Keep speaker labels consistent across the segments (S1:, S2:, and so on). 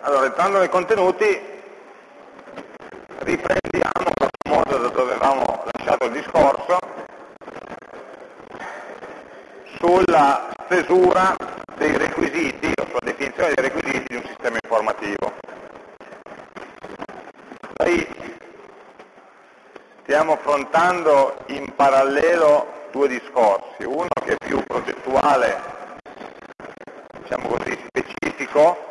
S1: Allora, entrando nei contenuti, riprendiamo in modo da dove avevamo lasciato il discorso sulla stesura dei requisiti o sulla definizione dei requisiti di un sistema informativo. Noi stiamo affrontando in parallelo due discorsi, uno che è più progettuale, diciamo così, specifico,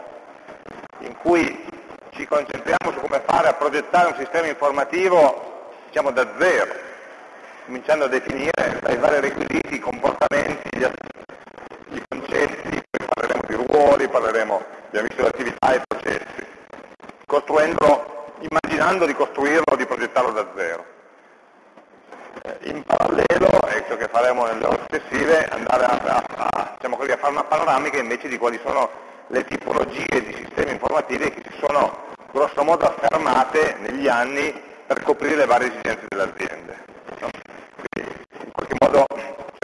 S1: in cui ci concentriamo su come fare a progettare un sistema informativo diciamo, da zero, cominciando a definire dai vari requisiti, i comportamenti, gli, i concetti, poi parleremo di ruoli, parleremo, abbiamo visto di attività e processi, costruendolo, immaginando di costruirlo di progettarlo da zero. Eh, in parallelo, e ciò che faremo nelle ore successive, andare a, a, a, diciamo così, a fare una panoramica invece di quali sono le tipologie di sistemi informativi che si sono grosso modo affermate negli anni per coprire le varie esigenze delle aziende. No? in qualche modo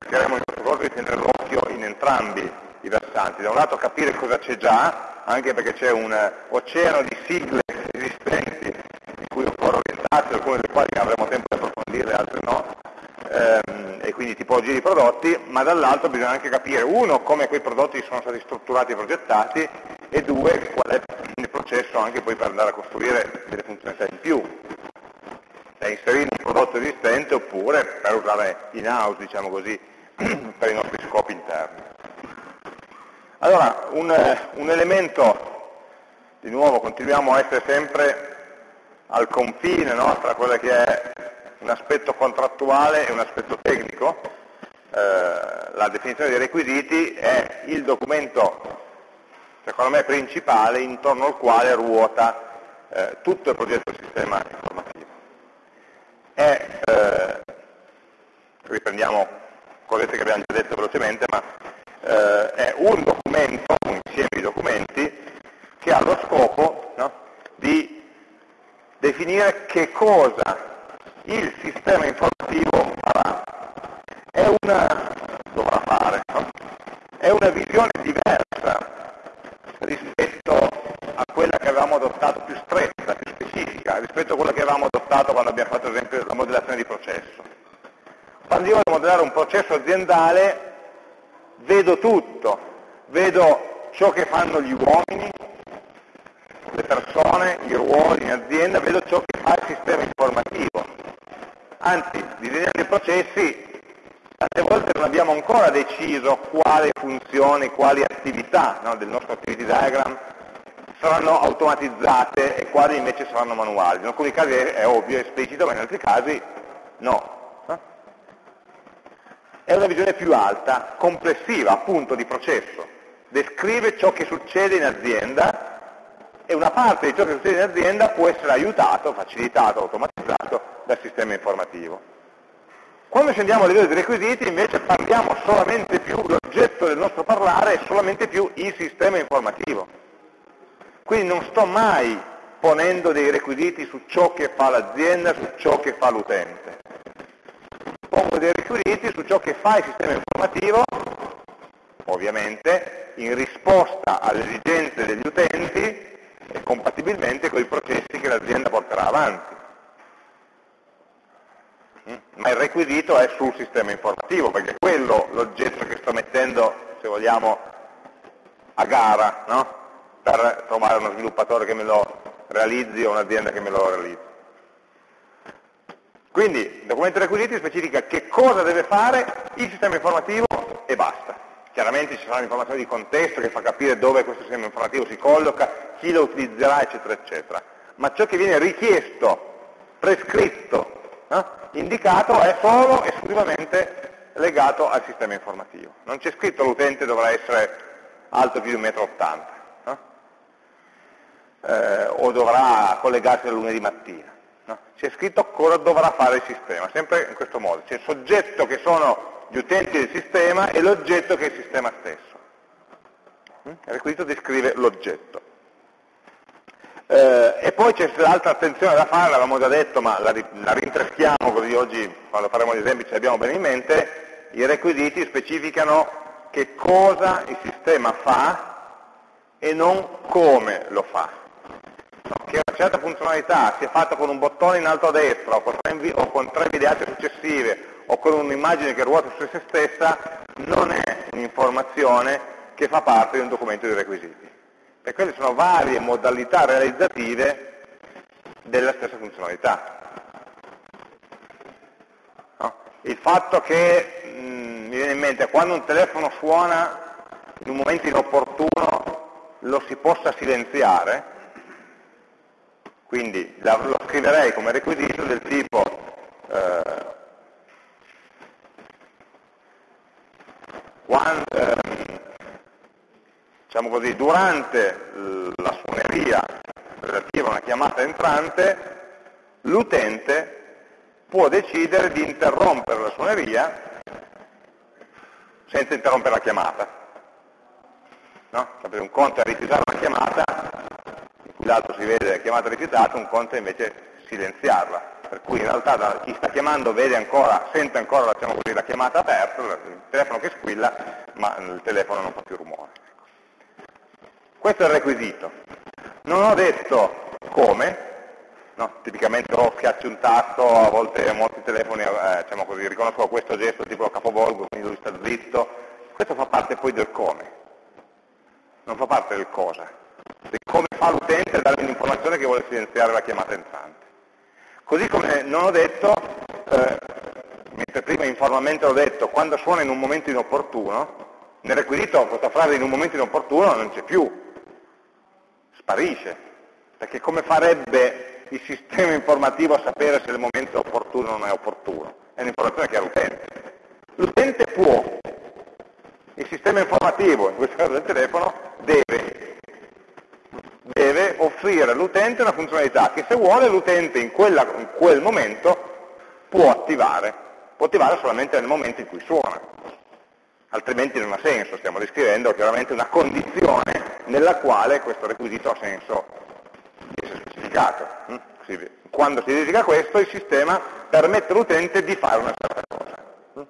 S1: cercheremo in questo corso di tenere l'occhio in entrambi i versanti. Da un lato capire cosa c'è già, anche perché c'è un oceano di sigle esistenti in cui occorre orientarsi, alcune delle quali avremo tempo di approfondire, altre no, ehm, e quindi tipologie di prodotti, ma dall'altro bisogna anche capire, uno, come quei prodotti sono stati strutturati e progettati, e due, qual è il processo anche poi per andare a costruire delle funzionalità in più, da inserire in un prodotto esistente oppure per usare in house, diciamo così, per i nostri scopi interni. Allora, un, un elemento, di nuovo, continuiamo a essere sempre al confine no, tra quello che è un aspetto contrattuale e un aspetto tecnico, eh, la definizione dei requisiti è il documento, secondo me, principale intorno al quale ruota eh, tutto il progetto del sistema informativo. È, eh, riprendiamo cosette che abbiamo già detto velocemente, ma eh, è un documento, un insieme di documenti, che ha lo scopo no, di definire che cosa il sistema informativo farà. È una, dovrà fare, no? è una visione diversa rispetto a quella che avevamo adottato, più stretta, più specifica, rispetto a quella che avevamo adottato quando abbiamo fatto ad esempio la modellazione di processo. Quando io voglio modellare un processo aziendale vedo tutto, vedo ciò che fanno gli uomini, le persone, i ruoli in azienda, vedo ciò che fa il sistema informativo. Anzi, disegnando i processi, tante volte non abbiamo ancora deciso quali funzioni, quali attività no, del nostro activity diagram saranno automatizzate e quali invece saranno manuali. In alcuni casi è, è ovvio, è esplicito, ma in altri casi no. È una visione più alta, complessiva, appunto, di processo. Descrive ciò che succede in azienda e una parte di ciò che succede in azienda può essere aiutato, facilitato, automatizzato dal sistema informativo. Quando scendiamo a livello di requisiti invece parliamo solamente più, l'oggetto del nostro parlare è solamente più il sistema informativo. Quindi non sto mai ponendo dei requisiti su ciò che fa l'azienda, su ciò che fa l'utente. Pongo dei requisiti su ciò che fa il sistema informativo, ovviamente, in risposta alle esigenze degli utenti e compatibilmente con i processi che l'azienda porterà avanti. Mm? Ma il requisito è sul sistema informativo, perché è quello l'oggetto che sto mettendo, se vogliamo, a gara, no? per trovare uno sviluppatore che me lo realizzi o un'azienda che me lo realizzi. Quindi il documento requisiti specifica che cosa deve fare il sistema informativo e basta. Chiaramente ci sarà un'informazione di contesto che fa capire dove questo sistema informativo si colloca, chi lo utilizzerà, eccetera, eccetera. Ma ciò che viene richiesto, prescritto, eh, indicato è solo esclusivamente legato al sistema informativo. Non c'è scritto l'utente dovrà essere alto più di 1,80 m no? eh, o dovrà collegarsi al lunedì mattina. No? C'è scritto cosa dovrà fare il sistema, sempre in questo modo. C'è il soggetto che sono gli utenti del sistema e l'oggetto che è il sistema stesso. Mm? Il requisito descrive l'oggetto. Eh, e poi c'è l'altra attenzione da fare, l'avevamo già detto, ma la, la rintreschiamo così oggi quando faremo gli esempi ce l'abbiamo bene in mente, i requisiti specificano che cosa il sistema fa e non come lo fa. Che una certa funzionalità sia fatta con un bottone in alto a destra o con tre, o con tre videate successive o con un'immagine che ruota su se stessa non è un'informazione che fa parte di un documento di requisiti. E quelle sono varie modalità realizzative della stessa funzionalità. No? Il fatto che, mh, mi viene in mente, quando un telefono suona in un momento inopportuno lo si possa silenziare, quindi lo scriverei come requisito del tipo eh, quando, ehm, diciamo così, durante la suoneria relativa a una chiamata entrante, l'utente può decidere di interrompere la suoneria senza interrompere la chiamata. No? Un conto è rifiutare una chiamata, in cui l'altro si vede la chiamata rifiutata, un conto è invece silenziarla. Per cui in realtà chi sta chiamando ancora, sente ancora diciamo così, la chiamata aperta, il telefono che squilla, ma il telefono non fa più rumore. Questo è il requisito. Non ho detto come, no? tipicamente o schiacci un tasto, a volte molti telefoni eh, diciamo così, riconoscono questo gesto tipo capovolgo, quindi lui sta zitto, questo fa parte poi del come, non fa parte del cosa, di come fa l'utente a dare un'informazione che vuole silenziare la chiamata entrante. Così come non ho detto, eh, mentre prima informalmente ho detto, quando suona in un momento inopportuno, nel requisito questa frase in un momento inopportuno non c'è più, sparisce, perché come farebbe il sistema informativo a sapere se il momento è opportuno o non è opportuno? È un'informazione che ha l'utente. L'utente può, il sistema informativo, in questo caso del telefono, deve, deve offrire all'utente una funzionalità che se vuole l'utente in, in quel momento può attivare, può attivare solamente nel momento in cui suona, altrimenti non ha senso, stiamo descrivendo chiaramente una condizione nella quale questo requisito ha senso di essere specificato. Hm? Quando si verifica questo, il sistema permette all'utente di fare una certa cosa. Hm?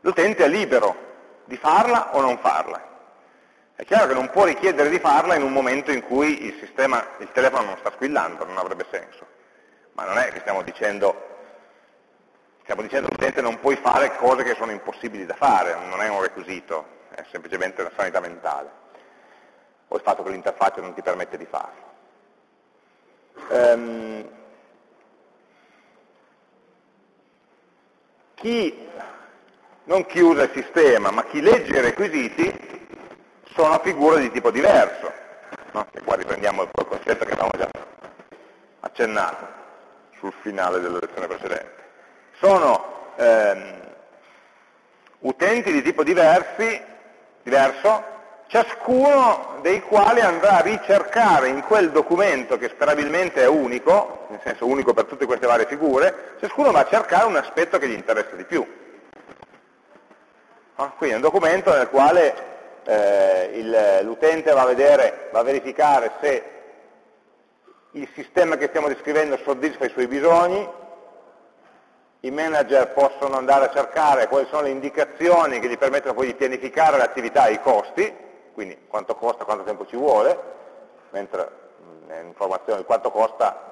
S1: L'utente è libero di farla o non farla. È chiaro che non può richiedere di farla in un momento in cui il, sistema, il telefono non sta squillando, non avrebbe senso. Ma non è che stiamo dicendo stiamo dicendo all'utente non puoi fare cose che sono impossibili da fare, non è un requisito, è semplicemente una sanità mentale, o il fatto che l'interfaccia non ti permette di farlo. Um, chi, non chi usa il sistema, ma chi legge i requisiti sono figure di tipo diverso. No? E qua riprendiamo il concetto che avevamo già accennato sul finale della lezione precedente sono ehm, utenti di tipo diversi, diverso, ciascuno dei quali andrà a ricercare in quel documento che sperabilmente è unico, nel senso unico per tutte queste varie figure, ciascuno va a cercare un aspetto che gli interessa di più. No? Quindi è un documento nel quale eh, l'utente va va a verificare se il sistema che stiamo descrivendo soddisfa i suoi bisogni, i manager possono andare a cercare quali sono le indicazioni che gli permettono poi di pianificare l'attività e i costi, quindi quanto costa, quanto tempo ci vuole, mentre l'informazione di quanto costa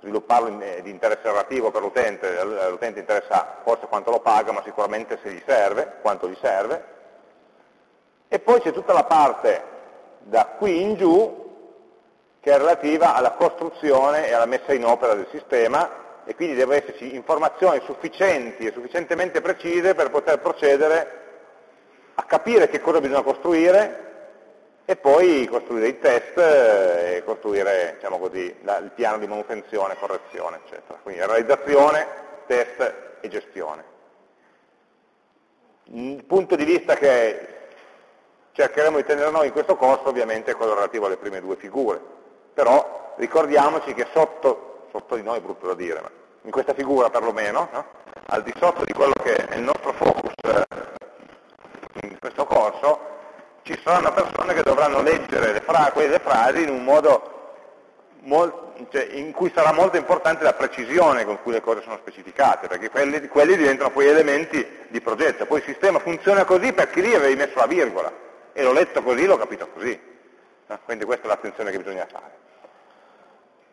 S1: svilupparlo di interesse relativo per l'utente, all'utente interessa forse quanto lo paga, ma sicuramente se gli serve, quanto gli serve. E poi c'è tutta la parte da qui in giù che è relativa alla costruzione e alla messa in opera del sistema e quindi devono esserci informazioni sufficienti e sufficientemente precise per poter procedere a capire che cosa bisogna costruire e poi costruire i test e costruire diciamo così, il piano di manutenzione, correzione, eccetera. Quindi realizzazione, test e gestione. Il punto di vista che cercheremo di tenere noi in questo corso ovviamente è quello relativo alle prime due figure, però ricordiamoci che sotto sotto di noi è brutto da dire, ma in questa figura perlomeno, no? al di sotto di quello che è il nostro focus eh, in questo corso, ci saranno persone che dovranno leggere le fra quelle frasi in un modo cioè, in cui sarà molto importante la precisione con cui le cose sono specificate, perché quelli, quelli diventano poi elementi di progetto. Poi il sistema funziona così perché lì avevi messo la virgola, e l'ho letto così, l'ho capito così. Quindi questa è l'attenzione che bisogna fare.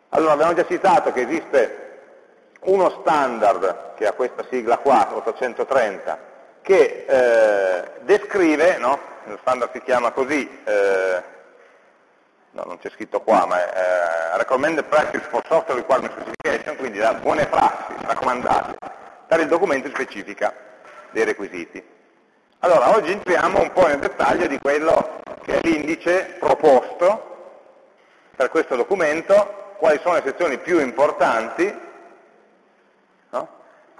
S1: Allora, abbiamo già citato che esiste uno standard che ha questa sigla qua, 830, che eh, descrive, no? lo standard si chiama così, eh, no, non c'è scritto qua, ma è eh, Recommended Practice for Software Requirement Specification, quindi la buone prassi raccomandate il documento specifica dei requisiti. Allora, oggi entriamo un po' nel dettaglio di quello che è l'indice proposto per questo documento, quali sono le sezioni più importanti no?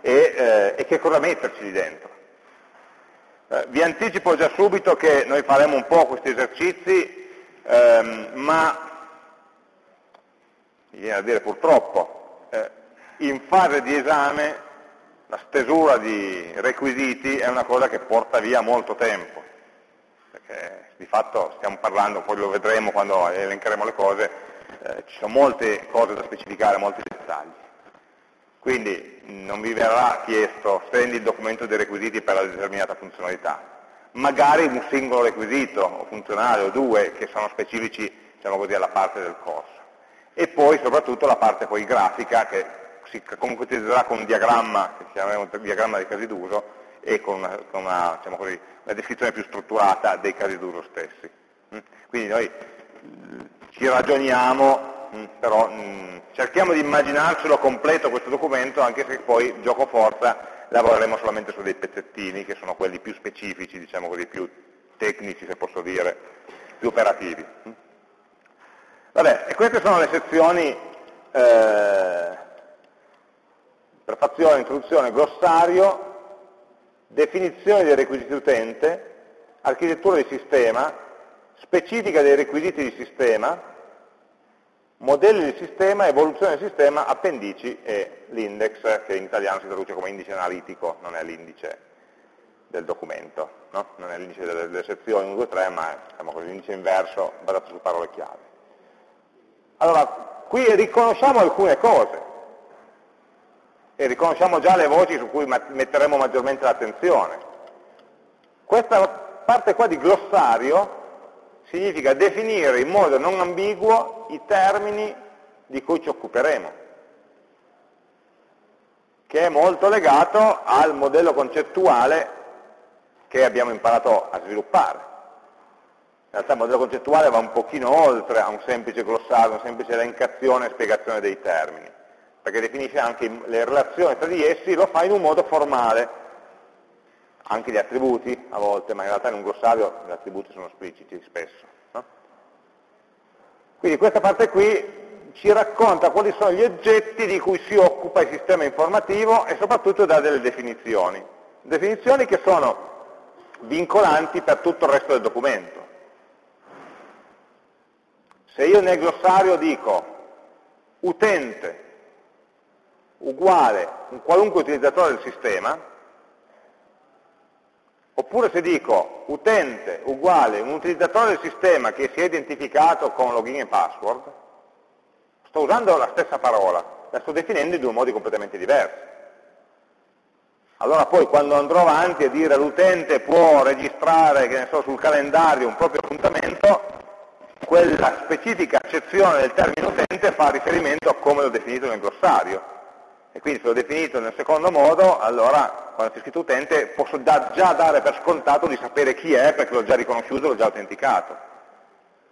S1: e, eh, e, che cosa metterci lì dentro. Eh, vi anticipo già subito che noi faremo un po' questi esercizi, ehm, ma mi viene a dire purtroppo, eh, in fase di esame la stesura di requisiti è una cosa che porta via molto tempo, perché di fatto stiamo parlando, poi lo vedremo quando elencheremo le cose, eh, ci sono molte cose da specificare, molti dettagli. Quindi non vi verrà chiesto stendi il documento dei requisiti per la determinata funzionalità. Magari un singolo requisito, o funzionale, o due, che sono specifici diciamo così, alla parte del corso. E poi soprattutto la parte poi grafica che si concretizzerà con un diagramma, che chiameremo diagramma dei casi d'uso, e con una, con una, diciamo così, una descrizione più strutturata dei casi d'uso stessi. Mm? Quindi noi mm, ci ragioniamo Mm, però mm, cerchiamo di immaginarcelo completo questo documento, anche se poi, gioco forza, lavoreremo solamente su dei pezzettini, che sono quelli più specifici, diciamo così, più tecnici, se posso dire, più operativi. Mm. Vabbè, e queste sono le sezioni eh, prefazione, introduzione, glossario, definizione dei requisiti utente, architettura di sistema, specifica dei requisiti di sistema, modelli di sistema, evoluzione del sistema, appendici e l'index, che in italiano si traduce come indice analitico, non è l'indice del documento, no? non è l'indice delle, delle, sezioni 1, 2, 3, ma è diciamo l'indice inverso basato su parole chiave. Allora, qui riconosciamo alcune cose, e riconosciamo già le voci su cui metteremo maggiormente l'attenzione. Questa parte qua di glossario significa definire in modo non ambiguo i termini di cui ci occuperemo, che è molto legato al modello concettuale che abbiamo imparato a sviluppare. In realtà il modello concettuale va un pochino oltre a un semplice glossario, una semplice elencazione e spiegazione dei termini, perché definisce anche le relazioni tra di essi, lo fa in un modo formale, anche gli attributi a volte, ma in realtà in un glossario gli attributi sono espliciti spesso. No? Quindi questa parte qui ci racconta quali sono gli oggetti di cui si occupa il sistema informativo e soprattutto dà delle definizioni. Definizioni che sono vincolanti per tutto il resto del documento. Se io nel glossario dico utente uguale un qualunque utilizzatore del sistema, Oppure se dico utente uguale un utilizzatore del sistema che si è identificato con login e password, sto usando la stessa parola, la sto definendo in due modi completamente diversi. Allora poi quando andrò avanti a dire l'utente può registrare, so, sul calendario un proprio appuntamento, quella specifica accezione del termine utente fa riferimento a come l'ho definito nel glossario e quindi se l'ho definito nel secondo modo, allora quando c'è scritto utente posso da, già dare per scontato di sapere chi è perché l'ho già riconosciuto, l'ho già autenticato.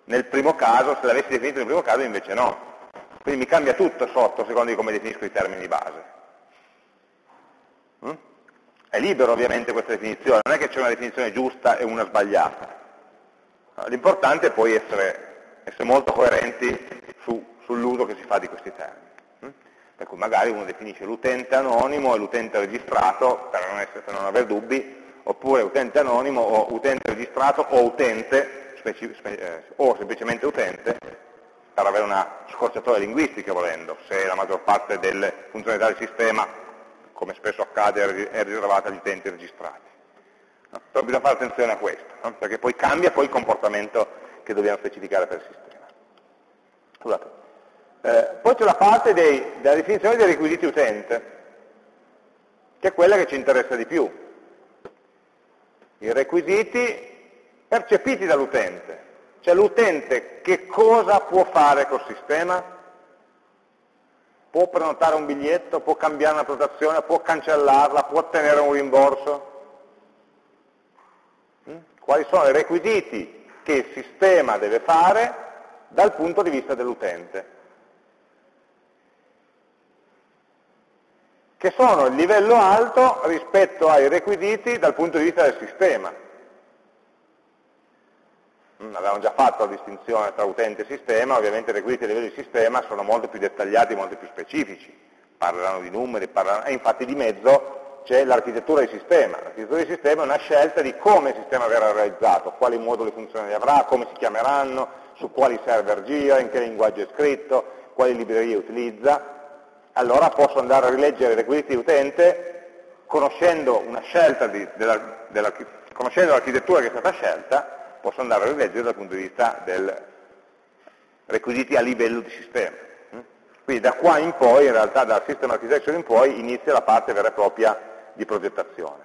S1: Nel primo caso, se l'avessi definito nel primo caso invece no. Quindi mi cambia tutto sotto secondo di come definisco i termini di base. Mm? È libero ovviamente questa definizione, non è che c'è una definizione giusta e una sbagliata. L'importante è poi essere, essere molto coerenti su, sull'uso che si fa di questi termini per cui magari uno definisce l'utente anonimo e l'utente registrato, per non, essere, per non avere dubbi, oppure utente anonimo o utente registrato o utente, eh, o semplicemente utente, per avere una scorciatoia linguistica volendo, se la maggior parte delle funzionalità del sistema, come spesso accade, è riservata agli utenti registrati. No? Però bisogna fare attenzione a questo, no? perché poi cambia poi il comportamento che dobbiamo specificare per il sistema. Scusate. Eh, poi c'è la parte dei, della definizione dei requisiti utente, che è quella che ci interessa di più. I requisiti percepiti dall'utente. Cioè l'utente che cosa può fare col sistema? Può prenotare un biglietto, può cambiare una prenotazione, può cancellarla, può ottenere un rimborso? Mm? Quali sono i requisiti che il sistema deve fare dal punto di vista dell'utente? Che sono il livello alto rispetto ai requisiti dal punto di vista del sistema. Mm, avevamo già fatto la distinzione tra utente e sistema, ovviamente i requisiti a livello di sistema sono molto più dettagliati, molto più specifici, parlano di numeri, parlano, e infatti di mezzo c'è l'architettura di sistema. L'architettura di sistema è una scelta di come il sistema verrà realizzato, quali moduli funzionali avrà, come si chiameranno, su quali server gira, in che linguaggio è scritto, quali librerie utilizza, allora posso andare a rileggere i requisiti di utente conoscendo l'architettura che è stata scelta posso andare a rileggere dal punto di vista dei requisiti a livello di sistema. Quindi da qua in poi, in realtà dal System Architecture in poi, inizia la parte vera e propria di progettazione,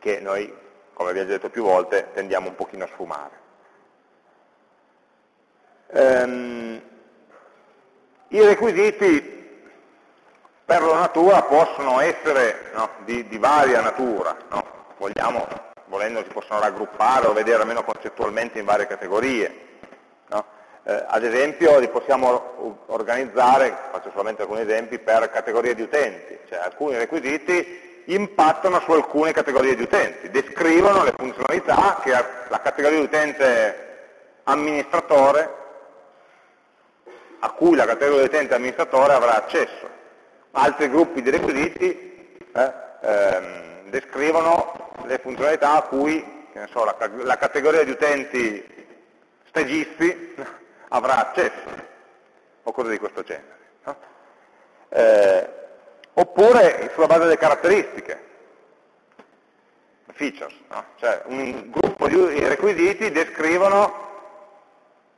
S1: che noi, come abbiamo già detto più volte, tendiamo un pochino a sfumare. Um, I requisiti per la natura possono essere no, di, di, varia natura, no? Vogliamo volendo si possono raggruppare o vedere almeno concettualmente in varie categorie. No? Eh, ad esempio li possiamo organizzare, faccio solamente alcuni esempi, per categorie di utenti, cioè alcuni requisiti impattano su alcune categorie di utenti, descrivono le funzionalità che la categoria di utente amministratore, a cui la categoria utente amministratore avrà accesso. Altri gruppi di requisiti eh, ehm, descrivono le funzionalità a cui so, la, la, categoria di utenti stagisti avrà accesso, o cose di questo genere. No? Eh, oppure sulla base delle caratteristiche, features, no? cioè un gruppo di requisiti descrivono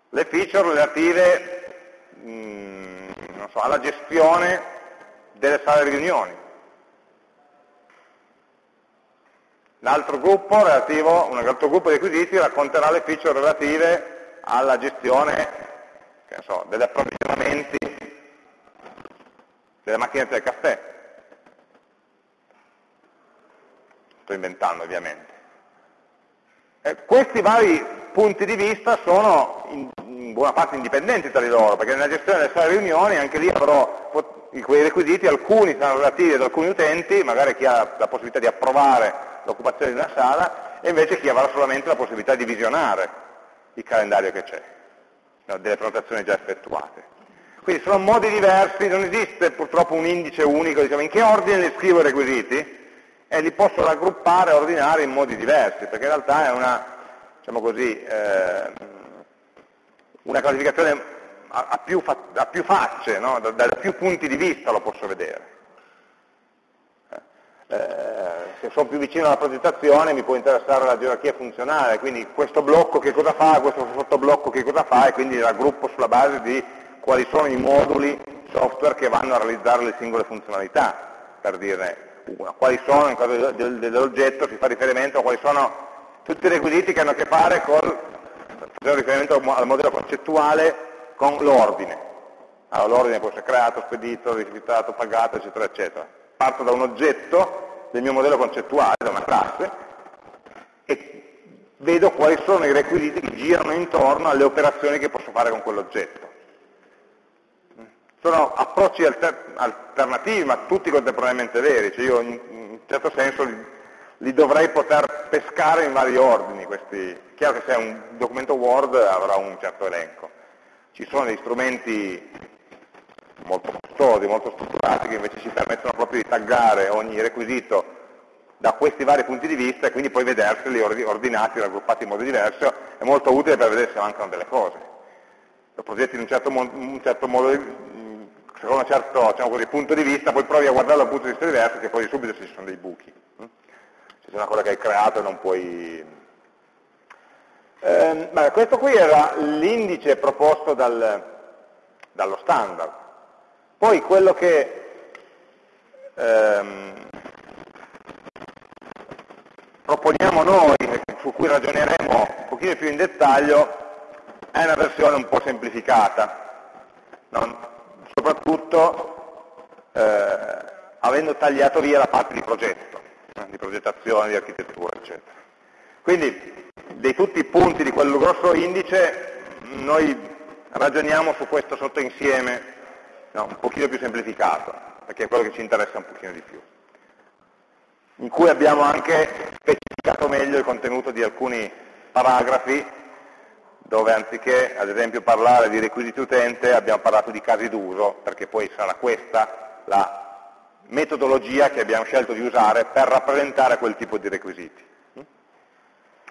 S1: le feature relative mh, mm, so, alla gestione delle sale riunioni, L'altro gruppo, relativo, un altro gruppo di requisiti racconterà le feature relative alla gestione so, degli approvvigionamenti delle macchinette del caffè. Sto inventando ovviamente. E questi vari punti di vista sono buona parte indipendenti tra di loro, perché nella gestione delle sale riunioni anche lì avrò quei requisiti, alcuni saranno relativi ad alcuni utenti, magari chi ha la possibilità di approvare l'occupazione di una sala e invece chi avrà solamente la possibilità di visionare il calendario che c'è, delle prenotazioni già effettuate. Quindi sono modi diversi, non esiste purtroppo un indice unico, diciamo in che ordine li scrivo i requisiti e li posso raggruppare e ordinare in modi diversi, perché in realtà è una, diciamo così, eh, una classificazione a, a, più, a più, facce, no? da, da più punti di vista lo posso vedere. Eh, se sono più vicino alla progettazione mi può interessare la gerarchia funzionale, quindi questo blocco che cosa fa, questo sottoblocco che cosa fa e quindi raggruppo sulla base di quali sono i moduli software che vanno a realizzare le singole funzionalità, per dirne una. Quali sono, in caso dell'oggetto si fa riferimento a quali sono tutti i requisiti che hanno a che fare con, facciamo riferimento al modello concettuale, con l'ordine. Allora l'ordine può essere creato, spedito, rifiutato, pagato, eccetera, eccetera parto da un oggetto del mio modello concettuale, da una classe, e vedo quali sono i requisiti che girano intorno alle operazioni che posso fare con quell'oggetto. Sono approcci alter alternativi, ma tutti contemporaneamente veri, cioè io in un certo senso li, li dovrei poter pescare in vari ordini. Questi. Chiaro che se è un documento Word avrà un certo elenco. Ci sono dei strumenti molto costosi, molto strutturati, che invece ci permettono proprio di taggare ogni requisito da questi vari punti di vista e quindi poi vederseli ordinati, raggruppati in modo diverso, è molto utile per vedere se mancano delle cose. Lo progetti in un certo, un certo modo, secondo un certo diciamo così, punto di vista, poi provi a guardarlo da un punto di vista diverso e poi subito ci sono dei buchi. Se c'è una cosa che hai creato non puoi... Eh, beh, questo qui era l'indice proposto dal, dallo standard. Poi quello che, ehm, proponiamo noi, su cui ragioneremo un pochino più in dettaglio, è una versione un po' semplificata, no? soprattutto eh, avendo tagliato via la parte di progetto, eh, di progettazione, di architettura, eccetera. Quindi, di tutti i punti di quel grosso indice, noi ragioniamo su questo sottoinsieme no, un pochino più semplificato, perché è quello che ci interessa un pochino di più in cui abbiamo anche specificato meglio il contenuto di alcuni paragrafi dove anziché ad esempio parlare di requisiti utente abbiamo parlato di casi d'uso, perché poi sarà questa la metodologia che abbiamo scelto di usare per rappresentare quel tipo di requisiti.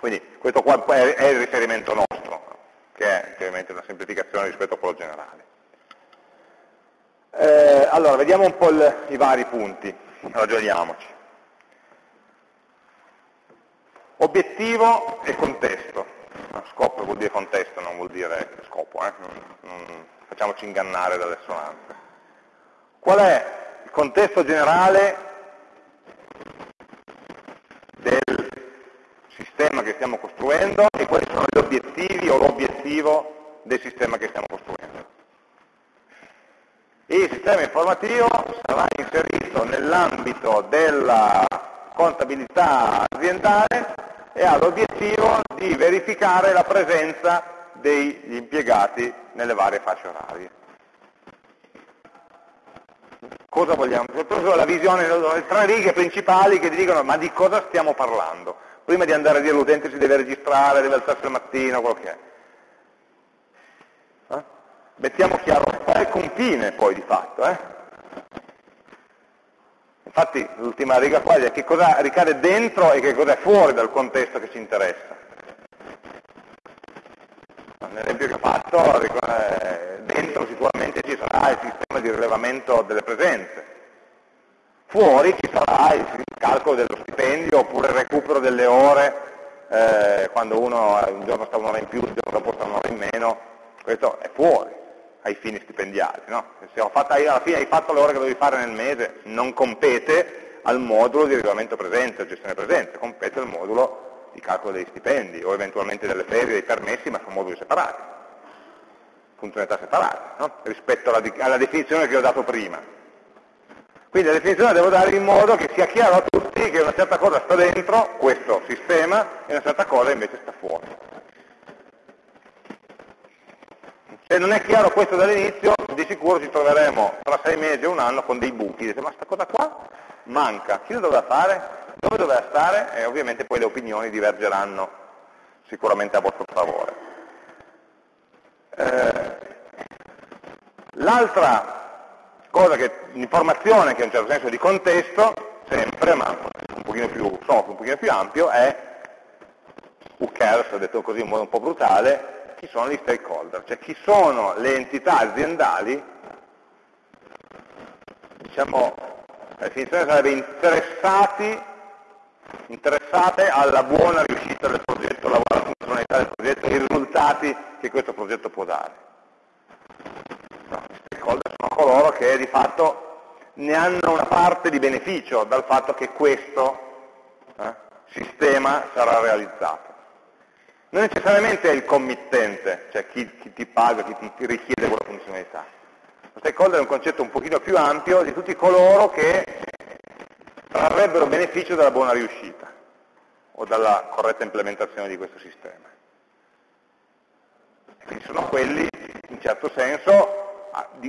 S1: Quindi questo qua è il riferimento nostro, che è chiaramente una semplificazione rispetto a quello generale. Eh, allora, vediamo un po' il, i vari punti, ragioniamoci. Obiettivo e contesto. Scopo vuol dire contesto, non vuol dire scopo, eh? non, non facciamoci ingannare dalle sonanze. Qual è il contesto generale del sistema che stiamo costruendo e quali sono gli obiettivi o l'obiettivo del sistema che stiamo costruendo? Il sistema informativo sarà inserito nell'ambito della contabilità aziendale e ha l'obiettivo di verificare la presenza degli impiegati nelle varie fasce orarie. Cosa vogliamo? Soprattutto la visione, le tre righe principali che ti dicono ma di cosa stiamo parlando? Prima di andare a dire all'utente si deve registrare, deve alzarsi al mattino, quello che è. Eh? Mettiamo chiaro qual è il confine poi di fatto. Eh? Infatti l'ultima riga qua è che cosa ricade dentro e che cosa è fuori dal contesto che ci interessa. Nell'esempio che ho fatto, eh, dentro sicuramente ci sarà il sistema di rilevamento delle presenze, fuori ci sarà il calcolo dello stipendio oppure il recupero delle ore, eh, quando uno un giorno sta un'ora in più, il giorno dopo sta un'ora in meno, questo è fuori ai fini stipendiali. No? Se fatto, alla fine hai fatto le ore che dovevi fare nel mese, non compete al modulo di regolamento presente, gestione presente, compete al modulo di calcolo degli stipendi o eventualmente delle ferie, dei permessi, ma sono moduli separati, funzionalità separate, no? rispetto alla, alla definizione che ho dato prima. Quindi la definizione la devo dare in modo che sia chiaro a tutti che una certa cosa sta dentro questo sistema e una certa cosa invece sta fuori. Se non è chiaro questo dall'inizio, di sicuro ci troveremo tra sei mesi e un anno con dei buchi. Dite, ma questa cosa qua manca, chi lo doveva fare? Dove doveva stare? E ovviamente poi le opinioni divergeranno sicuramente a vostro favore. Eh, L'altra cosa che, informazione che in un certo senso è di contesto, sempre, ma un pochino più, soft, un pochino più ampio, è who cares, detto così in modo un po' brutale, chi sono gli stakeholder, cioè chi sono le entità aziendali, diciamo, la definizione sarebbe interessati, interessate alla buona riuscita del progetto, alla buona funzionalità del progetto, ai risultati che questo progetto può dare. Sono coloro che di fatto ne hanno una parte di beneficio dal fatto che questo eh, sistema sarà realizzato non necessariamente è il committente, cioè chi, chi ti paga, chi ti, ti, richiede quella funzionalità. Lo stakeholder è un concetto un pochino più ampio di tutti coloro che trarrebbero beneficio dalla buona riuscita o dalla corretta implementazione di questo sistema. Quindi sono quelli, in certo senso,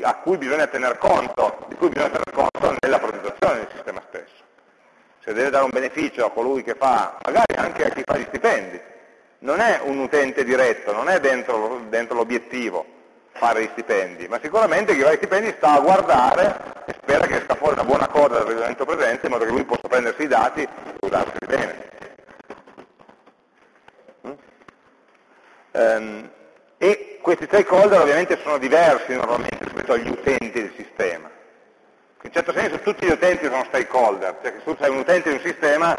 S1: a, cui bisogna tener conto, di cui bisogna tener conto nella progettazione del sistema stesso. Se deve dare un beneficio a colui che fa, magari anche a chi fa gli stipendi, non è un utente diretto, non è dentro, dentro l'obiettivo fare gli stipendi, ma sicuramente chi fa gli stipendi sta a guardare e spera che sta fuori una buona cosa dal regolamento presente in modo che lui possa prendersi i dati e usarseli bene. Um, e questi stakeholder ovviamente sono diversi normalmente rispetto agli utenti del sistema. In certo senso tutti gli utenti sono stakeholder, cioè che se tu sei un utente di un sistema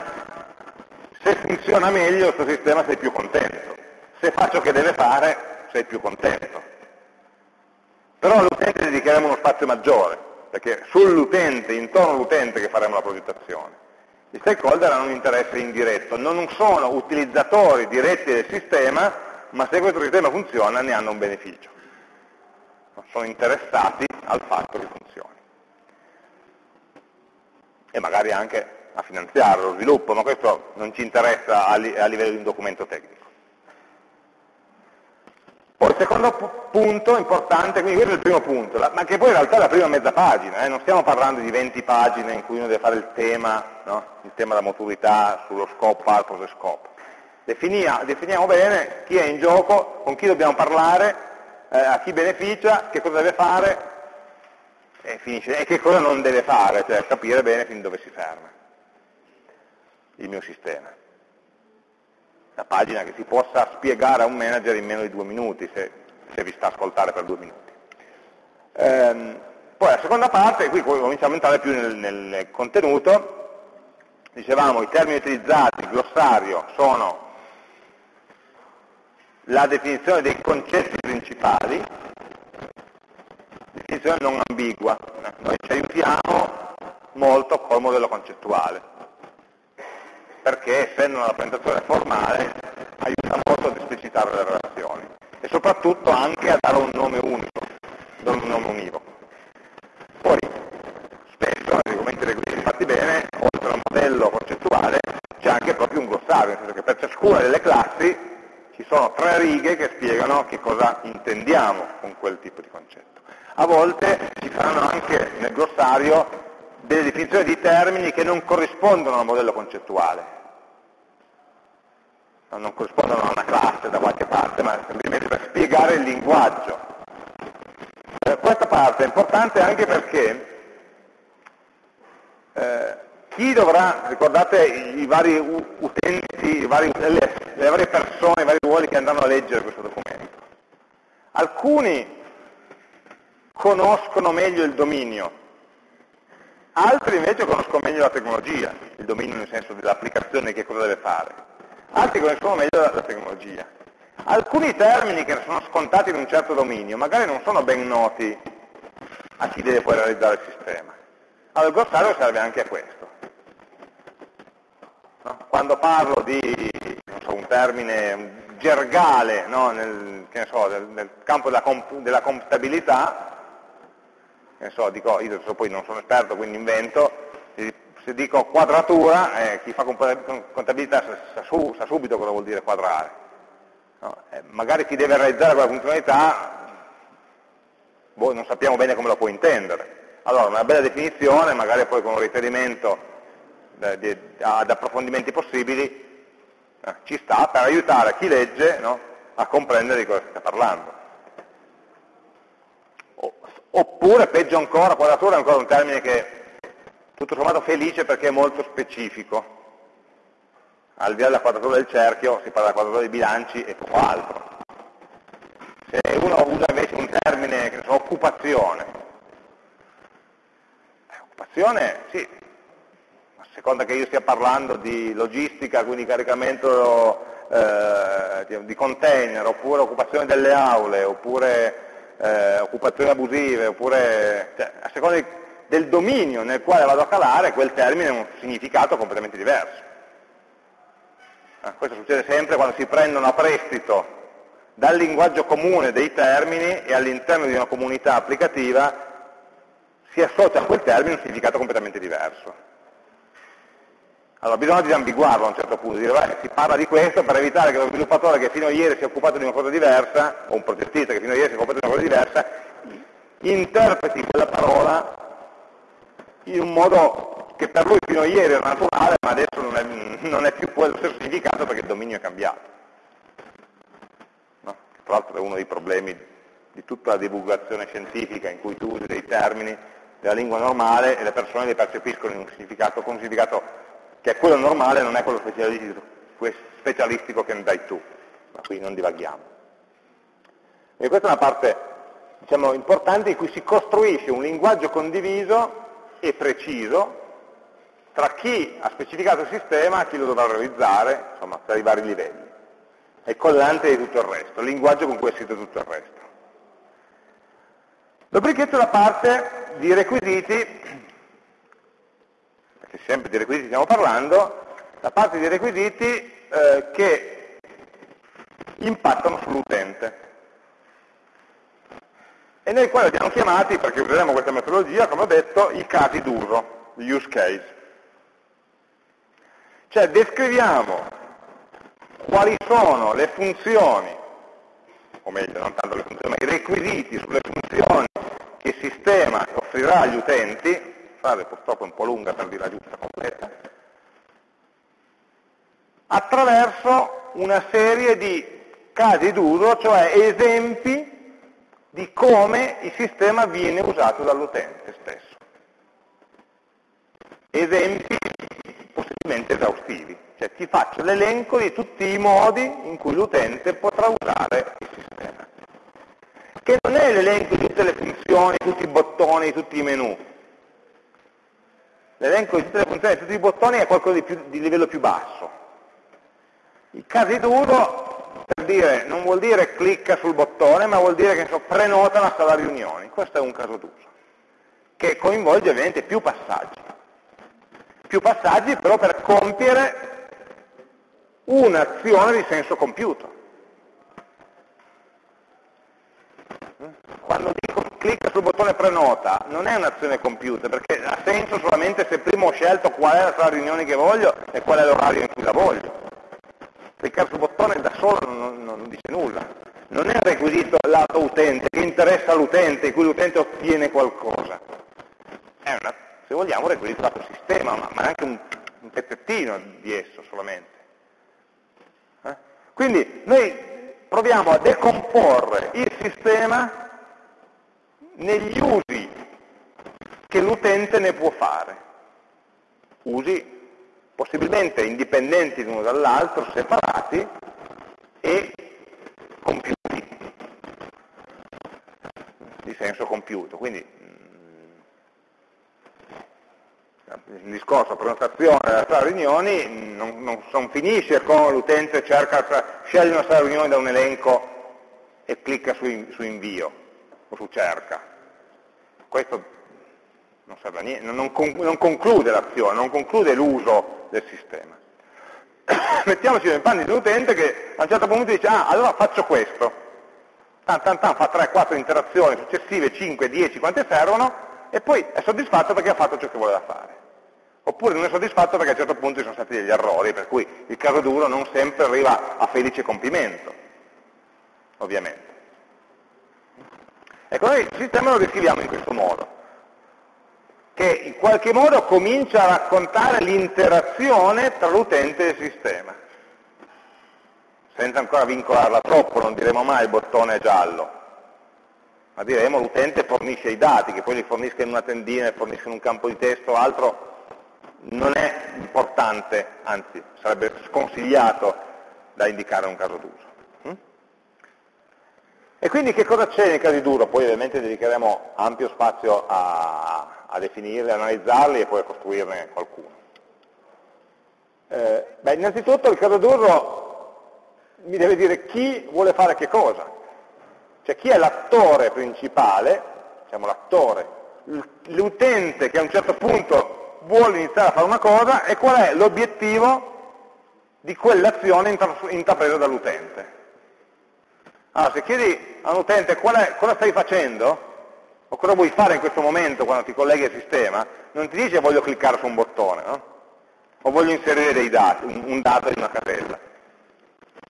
S1: se funziona meglio questo sistema sei più contento. Se fa ciò che deve fare sei più contento. Però all'utente dedicheremo uno spazio maggiore, perché sull'utente, intorno all'utente che faremo la progettazione. Gli stakeholder hanno un interesse indiretto, non sono utilizzatori diretti del sistema, ma se questo sistema funziona ne hanno un beneficio. Sono interessati al fatto che funzioni. E magari anche a finanziare lo sviluppo, ma questo non ci interessa a, livello di un documento tecnico. Poi il secondo punto importante, quindi questo è il primo punto, ma che poi in realtà è la prima mezza pagina, eh? non stiamo parlando di 20 pagine in cui uno deve fare il tema, no? il tema della maturità sullo scope, purpose e scope. Definia, definiamo bene chi è in gioco, con chi dobbiamo parlare, eh, a chi beneficia, che cosa deve fare e, finisce, e che cosa non deve fare, cioè capire bene fin dove si ferma il mio sistema una pagina che si possa spiegare a un manager in meno di due minuti, se, se vi sta a ascoltare per due minuti. Ehm, poi la seconda parte, qui cominciamo a entrare più nel, nel contenuto, dicevamo i termini utilizzati, il glossario, sono la definizione dei concetti principali, definizione non ambigua, noi ci aiutiamo molto col modello concettuale perché essendo una rappresentazione formale aiuta molto ad esplicitare le relazioni e soprattutto anche a dare un nome unico, non un nome univoco. Poi spesso nei documenti requisiti fatti bene, oltre al modello concettuale, c'è anche proprio un glossario, nel senso che per ciascuna delle classi ci sono tre righe che spiegano che cosa intendiamo con quel tipo di concetto. A volte ci saranno anche nel glossario delle definizioni di termini che non corrispondono al modello concettuale, non corrispondono a una classe da qualche parte, ma semplicemente per spiegare il linguaggio. Eh, questa parte è importante anche perché eh, chi dovrà, ricordate i vari utenti, i vari, le, le varie persone, i vari ruoli che andranno a leggere questo documento, alcuni conoscono meglio il dominio, altri invece conoscono meglio la tecnologia, il dominio nel senso dell'applicazione, che cosa deve fare altri conoscono meglio la, la tecnologia. Alcuni termini che sono scontati in un certo dominio magari non sono ben noti a chi deve poi realizzare il sistema. Allora il glossario serve anche a questo. No? Quando parlo di so, un termine gergale no? nel, so, nel, nel, campo della, comp della computabilità, so, dico, io poi non sono esperto quindi invento, se dico quadratura, eh, chi fa contabilità sa, sa, sa, subito cosa vuol dire quadrare. No? Eh, magari chi deve realizzare quella funzionalità, boh, non sappiamo bene come lo può intendere. Allora, una bella definizione, magari poi con un riferimento eh, ad approfondimenti possibili, eh, ci sta per aiutare chi legge no? a comprendere di cosa si sta parlando. Oppure, peggio ancora, quadratura è ancora un termine che tutto sommato felice perché è molto specifico. Al di là della quadratura del cerchio si parla della quadratura dei bilanci e poco altro. Se uno usa invece un termine, che so, occupazione, eh, occupazione, sì, seconda che io stia parlando di logistica, quindi caricamento eh, di container, oppure occupazione delle aule, oppure eh, occupazioni abusive, oppure, cioè, a seconda di del dominio nel quale vado a calare, quel termine ha un significato completamente diverso. Eh, questo succede sempre quando si prendono a prestito dal linguaggio comune dei termini e all'interno di una comunità applicativa si associa a quel termine un significato completamente diverso. Allora bisogna disambiguarlo a un certo punto, dire beh, si parla di questo per evitare che lo sviluppatore che fino a ieri si è occupato di una cosa diversa, o un progettista che fino a ieri si è occupato di una cosa diversa, interpreti quella parola in un modo che per lui fino a ieri era naturale, ma adesso non è, non è più quello stesso significato perché il dominio è cambiato. No? Tra l'altro è uno dei problemi di tutta la divulgazione scientifica in cui tu usi dei termini della lingua normale e le persone li percepiscono in un significato, con un significato che è quello normale, non è quello specialistico che ne dai tu. Ma qui non divaghiamo. E questa è una parte diciamo, importante in cui si costruisce un linguaggio condiviso e preciso tra chi ha specificato il sistema e chi lo dovrà realizzare, insomma, tra i vari livelli. È collante di tutto il resto, il linguaggio con cui è scritto tutto il resto. Dopodiché c'è la parte di requisiti, perché sempre di requisiti stiamo parlando, la parte di requisiti eh, che impattano sull'utente. E noi qua li abbiamo chiamati, perché useremo questa metodologia, come ho detto, i casi d'uso, gli use case. Cioè descriviamo quali sono le funzioni, o meglio, non tanto le funzioni, ma i requisiti sulle funzioni che il sistema offrirà agli utenti, frase purtroppo un po' lunga per dire la giusta completa, attraverso una serie di casi d'uso, cioè esempi di come il sistema viene usato dall'utente stesso. Esempi possibilmente esaustivi, cioè ti faccio l'elenco di tutti i modi in cui l'utente potrà usare il sistema. Che non è l'elenco di tutte le funzioni, tutti i bottoni, tutti i menu. L'elenco di tutte le funzioni, di tutti i bottoni è qualcosa di, più, di livello più basso. I casi d'uso per dire, non vuol dire clicca sul bottone, ma vuol dire che so, prenota una sala riunioni. Questo è un caso d'uso, che coinvolge ovviamente più passaggi. Più passaggi però per compiere un'azione di senso compiuto. Quando dico clicca sul bottone prenota, non è un'azione compiuta, perché ha senso solamente se prima ho scelto qual è la sala riunioni che voglio e qual è l'orario in cui la voglio cliccare sul bottone da solo non, non dice nulla. Non è un requisito lato utente, che interessa all'utente, in cui l'utente ottiene qualcosa. È una, se vogliamo, un requisito lato sistema, ma, ma anche un, un, pezzettino di esso solamente. Eh? Quindi noi proviamo a decomporre il sistema negli usi che l'utente ne può fare. Usi possibilmente indipendenti l'uno dall'altro, separati e compiuti, di senso compiuto. Quindi mm, il discorso prenotazione della sala riunioni non, non, non finisce con l'utente cerca, sceglie una sala riunioni da un elenco e clicca su, su invio o su cerca. Questo non serve a niente, non, non conclude l'azione, non conclude l'uso del sistema. Mettiamoci nei panni dell'utente che a un certo punto dice, ah, allora faccio questo. Tan, tan, tan, fa 3-4 interazioni successive, 5, 10, quante servono, e poi è soddisfatto perché ha fatto ciò che voleva fare. Oppure non è soddisfatto perché a un certo punto ci sono stati degli errori, per cui il caso duro non sempre arriva a felice compimento, ovviamente. Ecco, noi il sistema lo descriviamo in questo modo che in qualche modo comincia a raccontare l'interazione tra l'utente e il sistema. Senza ancora vincolarla troppo, non diremo mai il bottone giallo, ma diremo l'utente fornisce i dati, che poi li fornisca in una tendina, li fornisca in un campo di testo o altro, non è importante, anzi sarebbe sconsigliato da indicare un caso d'uso. E quindi che cosa c'è nei casi d'uso? Poi ovviamente dedicheremo ampio spazio a, a definirli, analizzarli e poi a costruirne qualcuno. Eh, beh, innanzitutto il caso d'uso mi deve dire chi vuole fare che cosa, cioè chi è l'attore principale, diciamo l'attore, l'utente che a un certo punto vuole iniziare a fare una cosa e qual è l'obiettivo di quell'azione intrapresa dall'utente. Allora, se chiedi a un utente cosa stai facendo, o cosa vuoi fare in questo momento quando ti colleghi al sistema, non ti dice voglio cliccare su un bottone, no? o voglio inserire dei dati, un, un dato in una casella.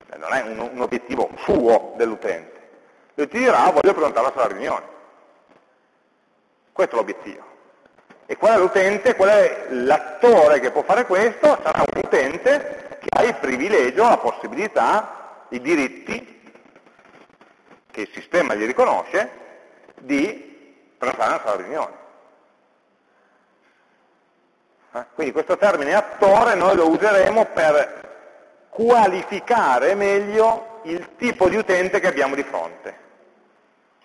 S1: Eh, non è un, un obiettivo suo dell'utente. Lui ti dirà voglio prenotare la sala riunione. Questo è l'obiettivo. E qual è l'utente? Qual è l'attore che può fare questo? Sarà un utente che ha il privilegio, la possibilità, i diritti che il sistema gli riconosce di prenotare sala riunione. Eh? Quindi questo termine attore noi lo useremo per qualificare meglio il tipo di utente che abbiamo di fronte.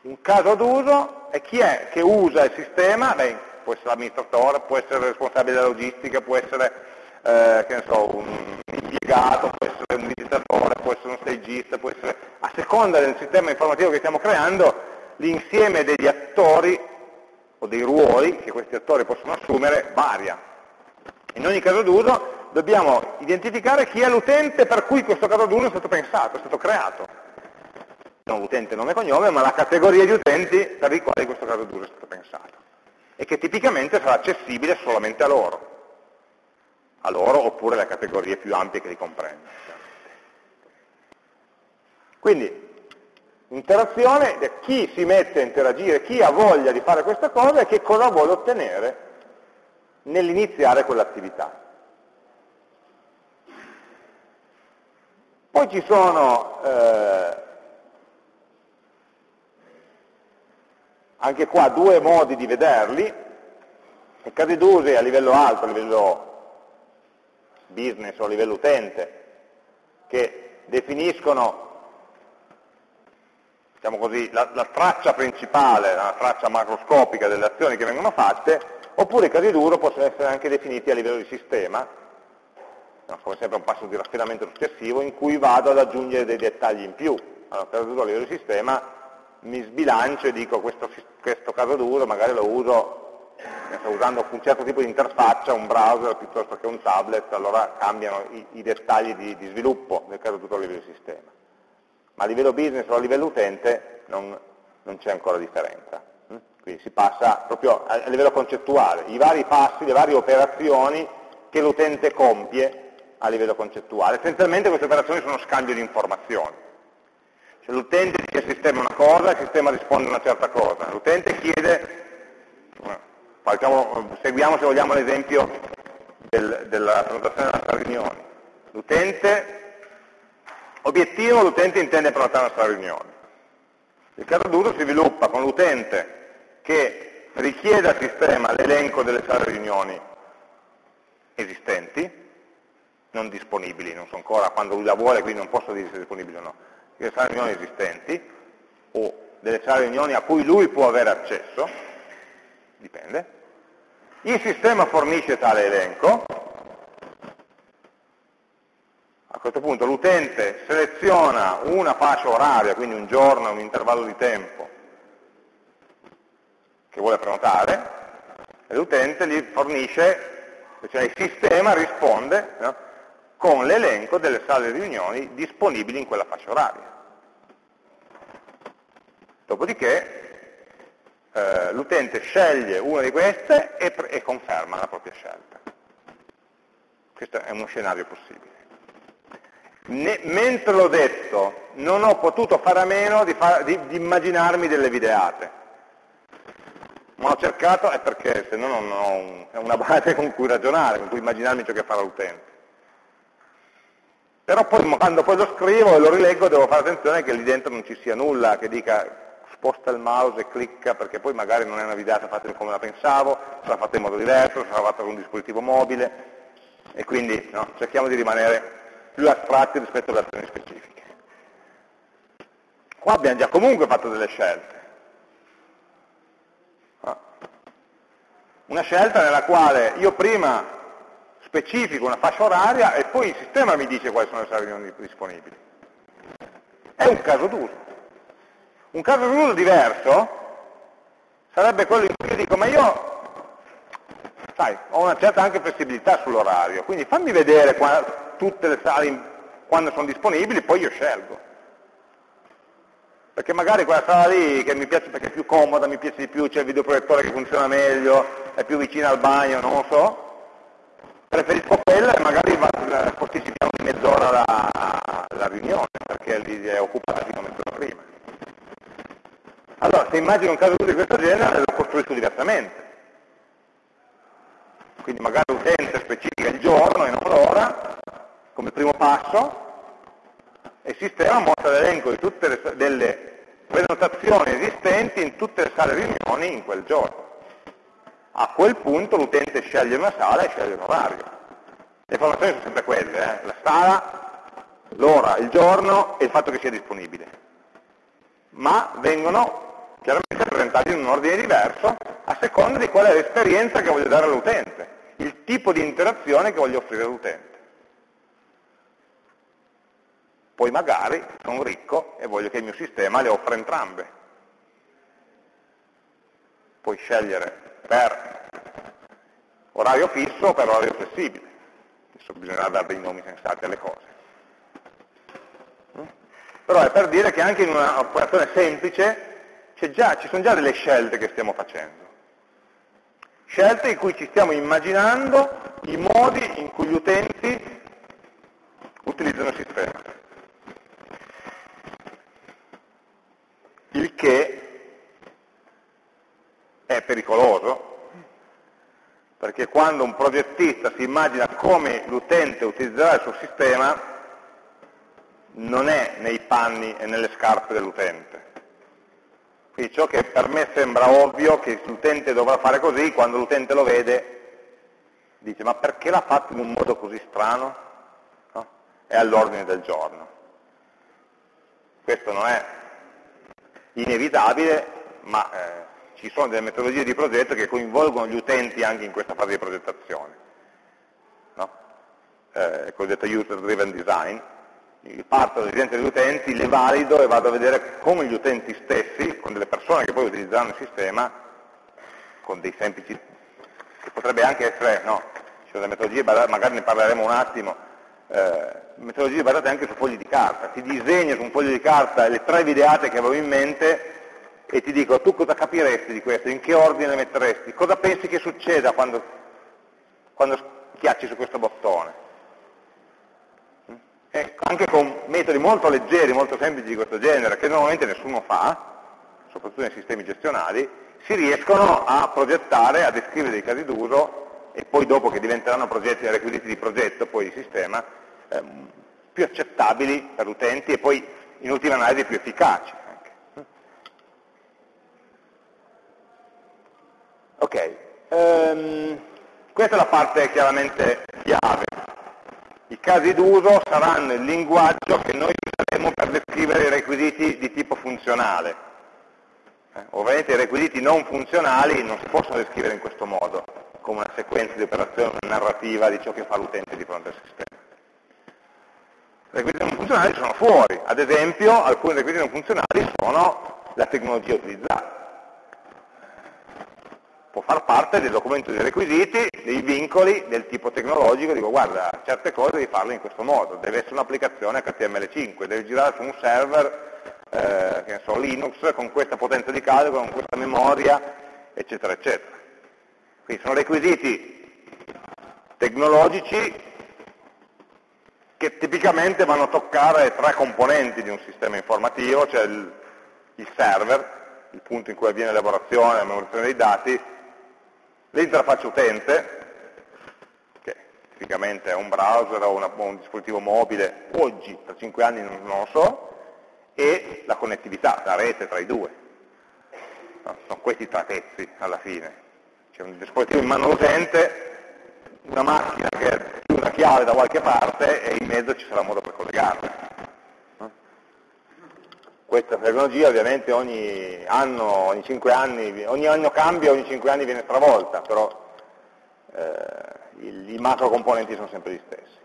S1: Un caso d'uso è chi è che usa il sistema, Beh, può essere l'amministratore, può essere il responsabile della logistica, può essere eh, so, un impiegato, può essere un visitatore, può essere uno stagista, può essere, a seconda del sistema informativo che stiamo creando, l'insieme degli attori o dei ruoli che questi attori possono assumere varia. In ogni caso d'uso dobbiamo identificare chi è l'utente per cui questo caso d'uso è stato pensato, è stato creato. Non l'utente nome e cognome, ma la categoria di utenti per i quali questo caso d'uso è stato pensato. E che tipicamente sarà accessibile solamente a loro. A loro oppure alle categorie più ampie che li comprendono. Quindi, interazione, chi si mette a interagire, chi ha voglia di fare questa cosa e che cosa vuole ottenere nell'iniziare quell'attività. Poi ci sono eh, anche qua due modi di vederli, i casi d'uso a livello alto, a livello business o a livello utente, che definiscono diciamo così, la, la traccia principale, la traccia macroscopica delle azioni che vengono fatte, oppure i casi d'uso possono essere anche definiti a livello di sistema, come sempre un passo di raffinamento successivo, in cui vado ad aggiungere dei dettagli in più. Allora, per esempio a livello di sistema mi sbilancio e dico questo, questo caso d'uso magari lo uso usando un certo tipo di interfaccia, un browser piuttosto che un tablet, allora cambiano i, i dettagli di, di, sviluppo nel caso tutto a livello di sistema. Ma a livello business o a livello utente non, non c'è ancora differenza. Quindi si passa proprio a livello concettuale, i vari passi, le varie operazioni che l'utente compie a livello concettuale. Essenzialmente queste operazioni sono scambio di informazioni. Cioè l'utente dice al sistema una cosa, il sistema risponde una certa cosa. L'utente chiede, facciamo, seguiamo se vogliamo l'esempio del, della prenotazione della nostra riunione. L'utente, obiettivo, l'utente intende prenotare la nostra riunione. Il caso d'uso si sviluppa con l'utente che richiede al sistema l'elenco delle sale riunioni esistenti, non disponibili, non so ancora quando lui la vuole, quindi non posso dire se è disponibile o no, delle sale riunioni esistenti, o delle sale riunioni a cui lui può avere accesso, dipende. Il sistema fornisce tale elenco, a questo punto l'utente seleziona una fascia oraria, quindi un giorno, un intervallo di tempo, che vuole prenotare, e l'utente gli fornisce, cioè il sistema risponde no, con l'elenco delle sale riunioni disponibili in quella fascia oraria. Dopodiché eh, l'utente sceglie una di queste e, e conferma la propria scelta. Questo è uno scenario possibile. Ne, mentre l'ho detto, non ho potuto fare a meno di, fa, di, di immaginarmi delle videate ma ho cercato è perché se no non ho un, una base con cui ragionare, con cui immaginarmi ciò che farà l'utente. Però poi quando poi lo scrivo e lo rileggo devo fare attenzione che lì dentro non ci sia nulla che dica sposta il mouse e clicca perché poi magari non è una videata fatta come la pensavo, sarà fatta in modo diverso, sarà fatta con un dispositivo mobile e quindi no, cerchiamo di rimanere più astratti rispetto alle azioni specifiche. Qua abbiamo già comunque fatto delle scelte. Una scelta nella quale io prima specifico una fascia oraria e poi il sistema mi dice quali sono le sale disponibili. È un caso d'uso. Un caso d'uso diverso sarebbe quello in cui dico, ma io sai, ho una certa anche flessibilità sull'orario, quindi fammi vedere qua, tutte le sale quando sono disponibili, poi io scelgo perché magari quella sala lì che mi piace perché è più comoda, mi piace di più, c'è il videoproiettore che funziona meglio, è più vicina al bagno, non lo so, preferisco quella e magari posticipiamo di mezz'ora la, la, riunione, perché lì è occupata fino a mezz'ora prima. Allora, se immagino un caso di questo genere, lo costruisco diversamente. Quindi magari l'utente specifica il giorno e non l'ora, come primo passo, e il sistema mostra l'elenco di tutte le delle prenotazioni esistenti in tutte le sale riunioni in quel giorno. A quel punto l'utente sceglie una sala e sceglie un orario. Le informazioni sono sempre quelle, eh? la sala, l'ora, il giorno e il fatto che sia disponibile. Ma vengono chiaramente presentati in un ordine diverso a seconda di qual è l'esperienza che voglio dare all'utente, il tipo di interazione che voglio offrire all'utente. Poi magari sono ricco e voglio che il mio sistema le offra entrambe. Puoi scegliere per orario fisso per orario flessibile. Adesso bisognerà dare dei nomi sensati alle cose. Però è per dire che anche in un'operazione semplice già, ci sono già delle scelte che stiamo facendo. Scelte in cui ci stiamo immaginando i modi in cui gli utenti utilizzano il sistema. Il che è pericoloso, perché quando un progettista si immagina come l'utente utilizzerà il suo sistema, non è nei panni e nelle scarpe dell'utente. Quindi ciò che per me sembra ovvio che l'utente dovrà fare così, quando l'utente lo vede dice ma perché l'ha fatto in un modo così strano? No? È all'ordine del giorno. Questo non è inevitabile, ma eh, ci sono delle metodologie di progetto che coinvolgono gli utenti anche in questa fase di progettazione. No? Eh, cosiddetto user driven design, parto dalle esigenze degli utenti, le valido e vado a vedere come gli utenti stessi, con delle persone che poi utilizzeranno il sistema, con dei semplici, che potrebbe anche essere, no, ci sono delle metodologie, magari ne parleremo un attimo, eh, metodologie basate anche su fogli di carta, ti disegno su un foglio di carta le tre videate che avevo in mente e ti dico tu cosa capiresti di questo, in che ordine le metteresti, cosa pensi che succeda quando, quando schiacci su questo bottone ecco, anche con metodi molto leggeri, molto semplici di questo genere, che normalmente nessuno fa, soprattutto nei sistemi gestionali, si riescono a progettare, a descrivere dei casi d'uso e poi dopo che diventeranno progetti requisiti di progetto, poi di sistema, ehm, più accettabili per utenti e poi in ultima analisi più efficaci. Ok, um, questa è la parte chiaramente chiave. I casi d'uso saranno il linguaggio che noi useremo per descrivere i requisiti di tipo funzionale. Eh, ovviamente i requisiti non funzionali non si possono descrivere in questo modo, come una sequenza di operazioni, una narrativa di ciò che fa l'utente di fronte al sistema. I requisiti non funzionali sono fuori, ad esempio alcuni requisiti non funzionali sono la tecnologia utilizzata può far parte del documento dei requisiti, dei vincoli del tipo tecnologico, dico guarda, certe cose devi farle in questo modo, deve essere un'applicazione HTML5, deve girare su un server, eh, che ne so, Linux, con questa potenza di calcolo, con questa memoria, eccetera, eccetera. Quindi sono requisiti tecnologici che tipicamente vanno a toccare tre componenti di un sistema informativo, cioè il, il server, il punto in cui avviene l'elaborazione la memorizzazione dei dati, L'interfaccia utente, che tipicamente è un browser o, una, un dispositivo mobile, oggi, tra 5 anni non, lo so, e la connettività, la rete tra i due. No, sono questi tre pezzi alla fine. C'è un dispositivo in mano all'utente, una macchina che ha una chiave da qualche parte e in mezzo ci sarà modo per collegarla. Questa tecnologia ovviamente ogni anno, ogni 5 anni, ogni anno cambia, ogni 5 anni viene stravolta, però eh, i, macro componenti sono sempre gli stessi.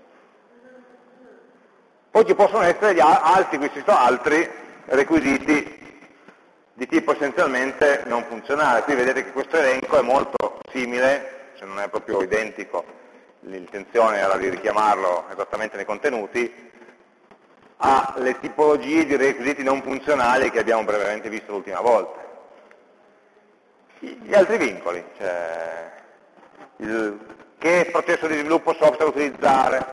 S1: Poi ci possono essere gli altri, questi sono altri requisiti di tipo essenzialmente non funzionale. Qui vedete che questo elenco è molto simile, se non è proprio identico, l'intenzione era di richiamarlo esattamente nei contenuti, alle tipologie di requisiti non funzionali che abbiamo brevemente visto l'ultima volta. Gli altri vincoli, cioè il, che processo di sviluppo software utilizzare,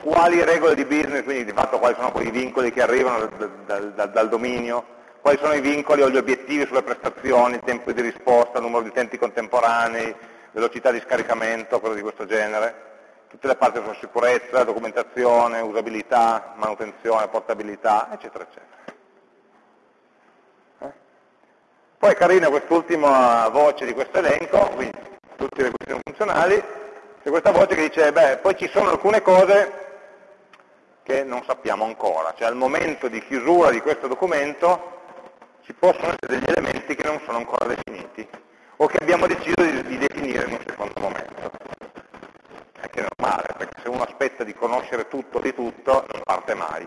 S1: quali regole di business, quindi di fatto quali sono quei vincoli che arrivano dal, dal, dal dominio, quali sono i vincoli o gli obiettivi sulle prestazioni, tempo di risposta, numero di utenti contemporanei, velocità di scaricamento, cose di questo genere tutte le parti sulla sicurezza, documentazione, usabilità, manutenzione, portabilità, eccetera, eccetera. Eh? Poi è carina quest'ultima voce di questo elenco, quindi tutte le questioni funzionali, c'è questa voce che dice, beh, poi ci sono alcune cose che non sappiamo ancora, cioè al momento di chiusura di questo documento ci possono essere degli elementi che non sono ancora definiti o che abbiamo deciso di, di definire in un secondo momento è normale, perché se uno aspetta di conoscere tutto di tutto non parte mai.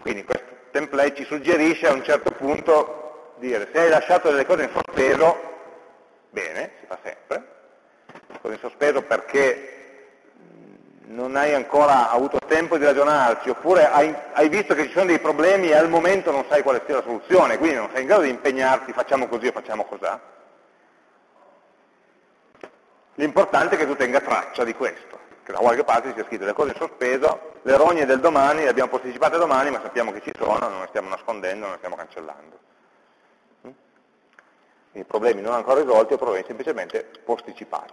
S1: Quindi questo template ci suggerisce a un certo punto dire se hai lasciato delle cose in sospeso, bene, si fa sempre, cosa in sospeso perché non hai ancora avuto tempo di ragionarci, oppure hai, hai, visto che ci sono dei problemi e al momento non sai quale sia la soluzione, quindi non sei in grado di impegnarti, facciamo così o facciamo cos'ha. L'importante è che tu tenga traccia di questo, che da qualche parte sia scritto le cose in sospeso, le rogne del domani le abbiamo posticipate domani, ma sappiamo che ci sono, non le stiamo nascondendo, non le stiamo cancellando. Mm? I problemi non ancora risolti o problemi semplicemente posticipati.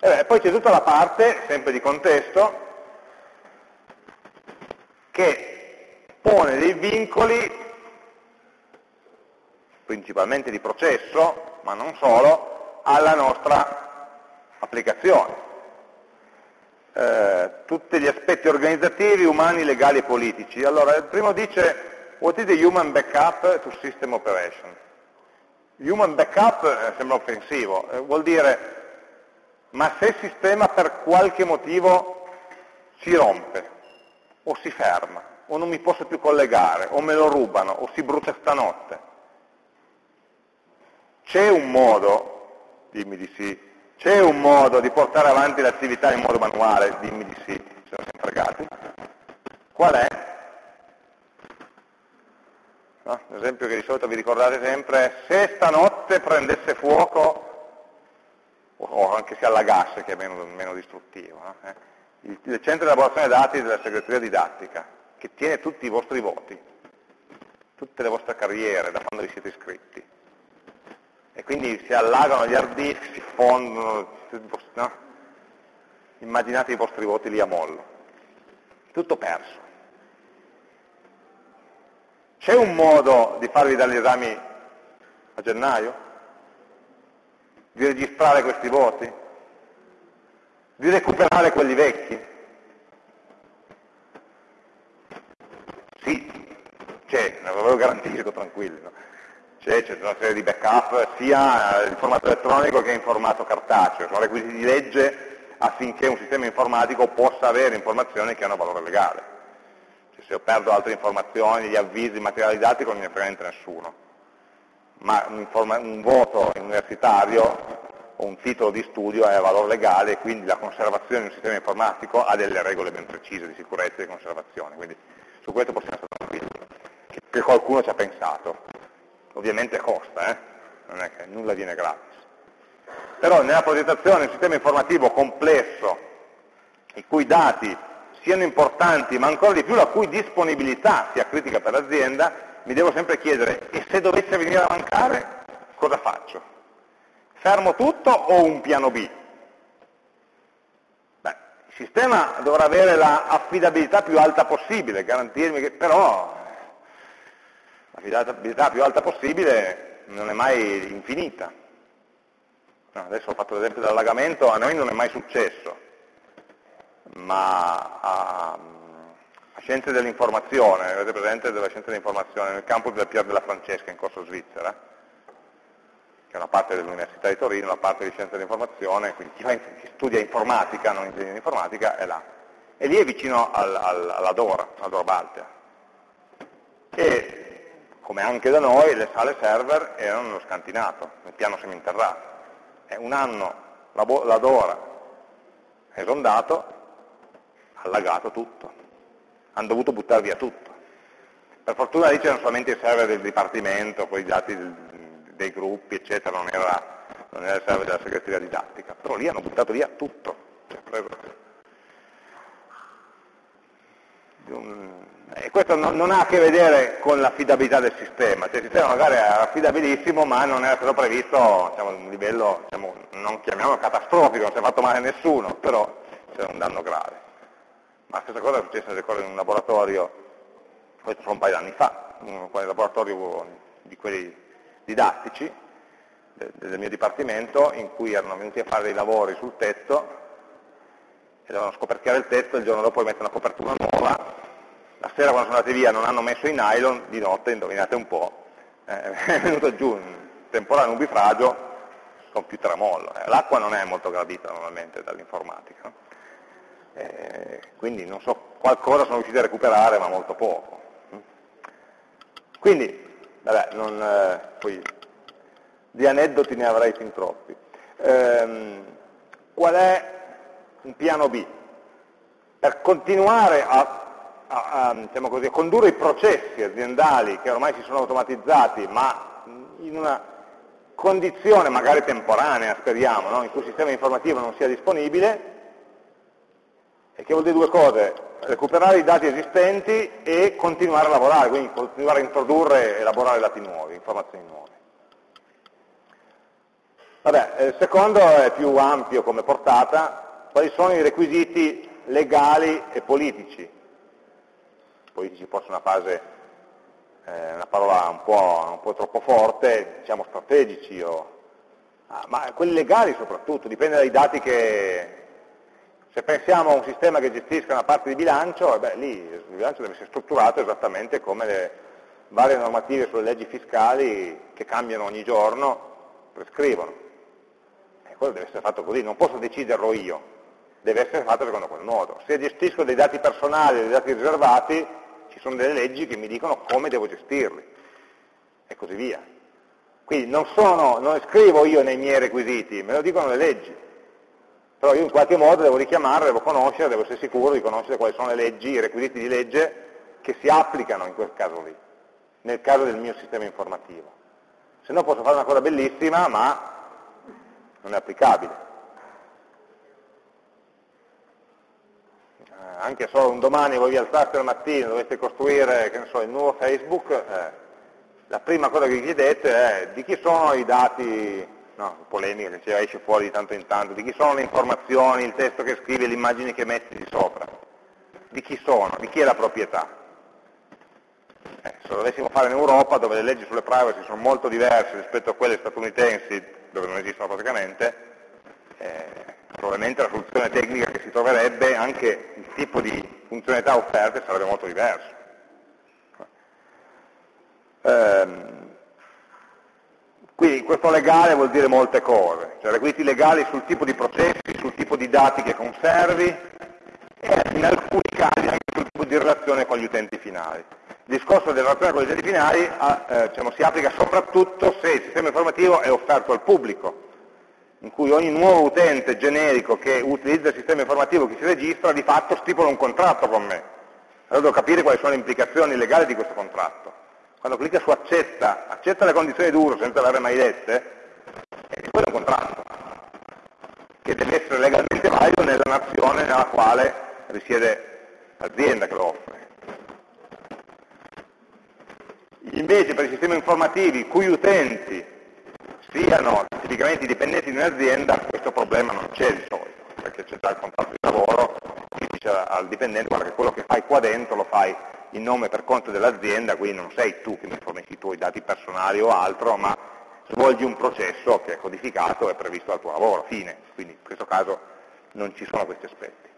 S1: E beh, poi c'è tutta la parte, sempre di contesto, che pone dei vincoli, principalmente di processo, ma non solo, alla nostra applicazione. Eh, tutti gli aspetti organizzativi, umani, legali e politici. Allora, il primo dice, what is the human backup to system operation? Human backup eh, sembra offensivo, eh, vuol dire ma se il sistema per qualche motivo si rompe, o si ferma, o non mi posso più collegare, o me lo rubano, o si brucia stanotte, c'è un modo, dimmi di sì, c'è un modo di portare avanti l'attività in modo manuale, dimmi di sì, siamo sempre fregati. Qual è? No? L'esempio che di solito vi ricordate sempre è se stanotte prendesse fuoco o anche se allagasse che è meno, meno distruttivo. No? Eh? Il, il, centro di elaborazione dati della segreteria didattica, che tiene tutti i vostri voti, tutte le vostre carriere da quando vi siete iscritti. E quindi si allagano gli hard disk, si fondono, no? immaginate i vostri voti lì a mollo. Tutto perso. C'è un modo di farvi dare gli esami a gennaio? di registrare questi voti, di recuperare quelli vecchi. Sì, c'è, ve lo garantisco, tranquilli. No? C'è, c'è una serie di backup sia in formato elettronico che in formato cartaceo, sono requisiti di legge affinché un sistema informatico possa avere informazioni che hanno valore legale. Cioè, se io perdo altre informazioni, gli avvisi materializzati non ne niente nessuno ma un, un voto universitario o un titolo di studio è a valore legale e quindi la conservazione di un sistema informatico ha delle regole ben precise di sicurezza e di conservazione, quindi su questo possiamo stare tranquilli, che qualcuno ci ha pensato. Ovviamente costa, eh? non è che nulla viene gratis. Però nella progettazione di un sistema informativo complesso, i cui dati siano importanti, ma ancora di più la cui disponibilità sia critica per l'azienda, mi devo sempre chiedere, e se dovesse venire a mancare, cosa faccio? Fermo tutto o un piano B? Beh, il sistema dovrà avere l'affidabilità più alta possibile, garantirmi che però l'affidabilità più alta possibile non è mai infinita. Adesso ho fatto l'esempio dell'allagamento, a noi non è mai successo, ma um, Scienze dell'informazione, avete presente della scienza dell'informazione nel campus del Pier della Francesca in Corso Svizzera, che è una parte dell'Università di Torino, una parte di scienza dell'informazione, quindi chi, in, chi, studia informatica, non ingegneria informatica, è là. E lì è vicino al, al, alla Dora, alla Dora Baltea. E come anche da noi, le sale server erano nello scantinato, nel piano seminterrato. E un anno la, la Dora è esondato, ha allagato tutto hanno dovuto buttare via tutto. Per fortuna lì c'erano solamente i server del dipartimento, poi i dati dei gruppi, eccetera, non era, non era il server della segreteria didattica, però lì hanno buttato via tutto. Cioè, e questo non, ha a che vedere con l'affidabilità del sistema, cioè il sistema magari era affidabilissimo ma non era stato previsto diciamo, un livello, diciamo, non chiamiamolo catastrofico, non si è fatto male nessuno, però c'era un danno grave. Ma la stessa cosa è successa, ricordo, in un laboratorio, questo fa un paio di anni fa, un laboratorio di quelli didattici del mio dipartimento, in cui erano venuti a fare dei lavori sul tetto e dovevano scoperchiare il tetto, il giorno dopo mettere una copertura nuova, la sera quando sono andati via non hanno messo i nylon, di notte, indovinate un po', eh, è venuto giù un temporale nubifragio con più tramollo. Eh, L'acqua non è molto gradita normalmente dall'informatica. Eh, quindi non so, qualcosa sono riusciti a recuperare, ma molto poco. Quindi, vabbè, non, eh, poi, di aneddoti ne avrei fin troppi. ehm, qual è un piano B? Per continuare a a, a, diciamo così, a, condurre i processi aziendali che ormai si sono automatizzati, ma in una condizione magari temporanea, speriamo, no? in cui il sistema informativo non sia disponibile, e che vuol dire due cose, recuperare i dati esistenti e continuare a lavorare, quindi continuare a introdurre e elaborare dati nuovi, informazioni nuove. Vabbè, il secondo è più ampio come portata, quali sono i requisiti legali e politici politici forse una fase, eh, una parola un po', un po', troppo forte, diciamo strategici, o, ah, ma quelli legali soprattutto, dipende dai dati che... Se pensiamo a un sistema che gestisca una parte di bilancio, eh beh, lì il bilancio deve essere strutturato esattamente come le varie normative sulle leggi fiscali che cambiano ogni giorno prescrivono. E quello deve essere fatto così, non posso deciderlo io, deve essere fatto secondo quel modo. Se gestisco dei dati personali, dei dati riservati, ci sono delle leggi che mi dicono come devo gestirli e così via. Quindi non, sono, non scrivo io nei miei requisiti, me lo dicono le leggi. Però io in qualche modo devo richiamare, devo conoscere, devo essere sicuro di conoscere quali sono le leggi, i requisiti di legge che si applicano in quel caso lì, nel caso del mio sistema informativo. Se no posso fare una cosa bellissima, ma non è applicabile. Anche solo un domani voi vi alzate al mattino, dovete costruire so, il nuovo Facebook, eh, la prima cosa che vi chiedete è di chi sono i dati, no, polemica che ci esce fuori di tanto in tanto, di chi sono le informazioni, il testo che scrivi, le immagini che metti di sopra, di chi sono, di chi è la proprietà. Eh, se lo dovessimo fare in Europa, dove le leggi sulle privacy sono molto diverse rispetto a quelle statunitensi, dove non esistono praticamente, eh, probabilmente la soluzione tecnica che si troverebbe, anche il tipo di funzionalità offerte sarebbe molto diverso. Ehm, quindi questo legale vuol dire molte cose, cioè requisiti legali sul tipo di processi, sul tipo di dati che conservi e in alcuni casi anche sul tipo di relazione con gli utenti finali. Il discorso della relazione con gli utenti finali eh, diciamo, si applica soprattutto se il sistema informativo è offerto al pubblico, in cui ogni nuovo utente generico che utilizza il sistema informativo che si registra di fatto stipula un contratto con me. Allora devo capire quali sono le implicazioni legali di questo contratto. Quando clicca su accetta, accetta le condizioni d'uso senza averle mai lette, e quello è un contratto, che deve essere legalmente valido nella nazione nella quale risiede l'azienda che lo offre. Invece per i sistemi informativi cui utenti siano tipicamente dipendenti di un'azienda, questo problema non c'è di solito, perché c'è già il contratto di lavoro che dice al dipendente guarda che quello che fai qua dentro lo fai in nome per conto dell'azienda, quindi non sei tu che mi fornisci i tuoi dati personali o altro, ma svolgi un processo che è codificato e previsto dal tuo lavoro, fine. Quindi in questo caso non ci sono questi aspetti.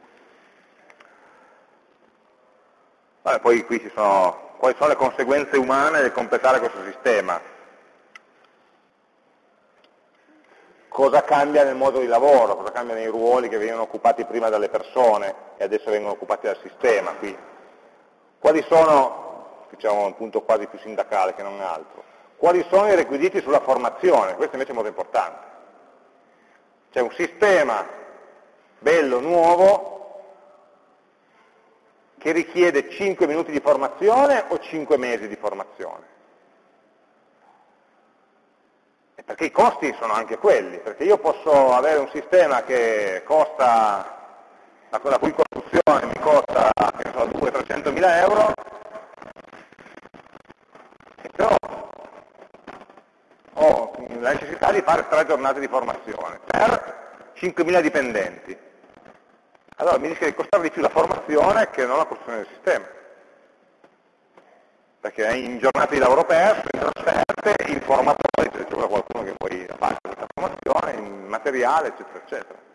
S1: Vabbè, poi qui ci sono quali sono le conseguenze umane del completare questo sistema. Cosa cambia nel modo di lavoro, cosa cambia nei ruoli che venivano occupati prima dalle persone e adesso vengono occupati dal sistema. Qui. Quali sono, diciamo un punto quasi più sindacale che non altro, quali sono i requisiti sulla formazione? Questo invece è molto importante. C'è un sistema bello, nuovo, che richiede 5 minuti di formazione o 5 mesi di formazione? Perché i costi sono anche quelli, perché io posso avere un sistema che costa, la, cui costruzione mi costa so, 200-300 mila euro, però ho la necessità di fare tre giornate di formazione per 5.000 dipendenti. Allora mi rischia di costare di più la formazione che non la costruzione del sistema perché in giornate di lavoro perso, in trasferte, in formatori, c'è qualcuno che poi fa questa formazione, in materiale, eccetera, eccetera.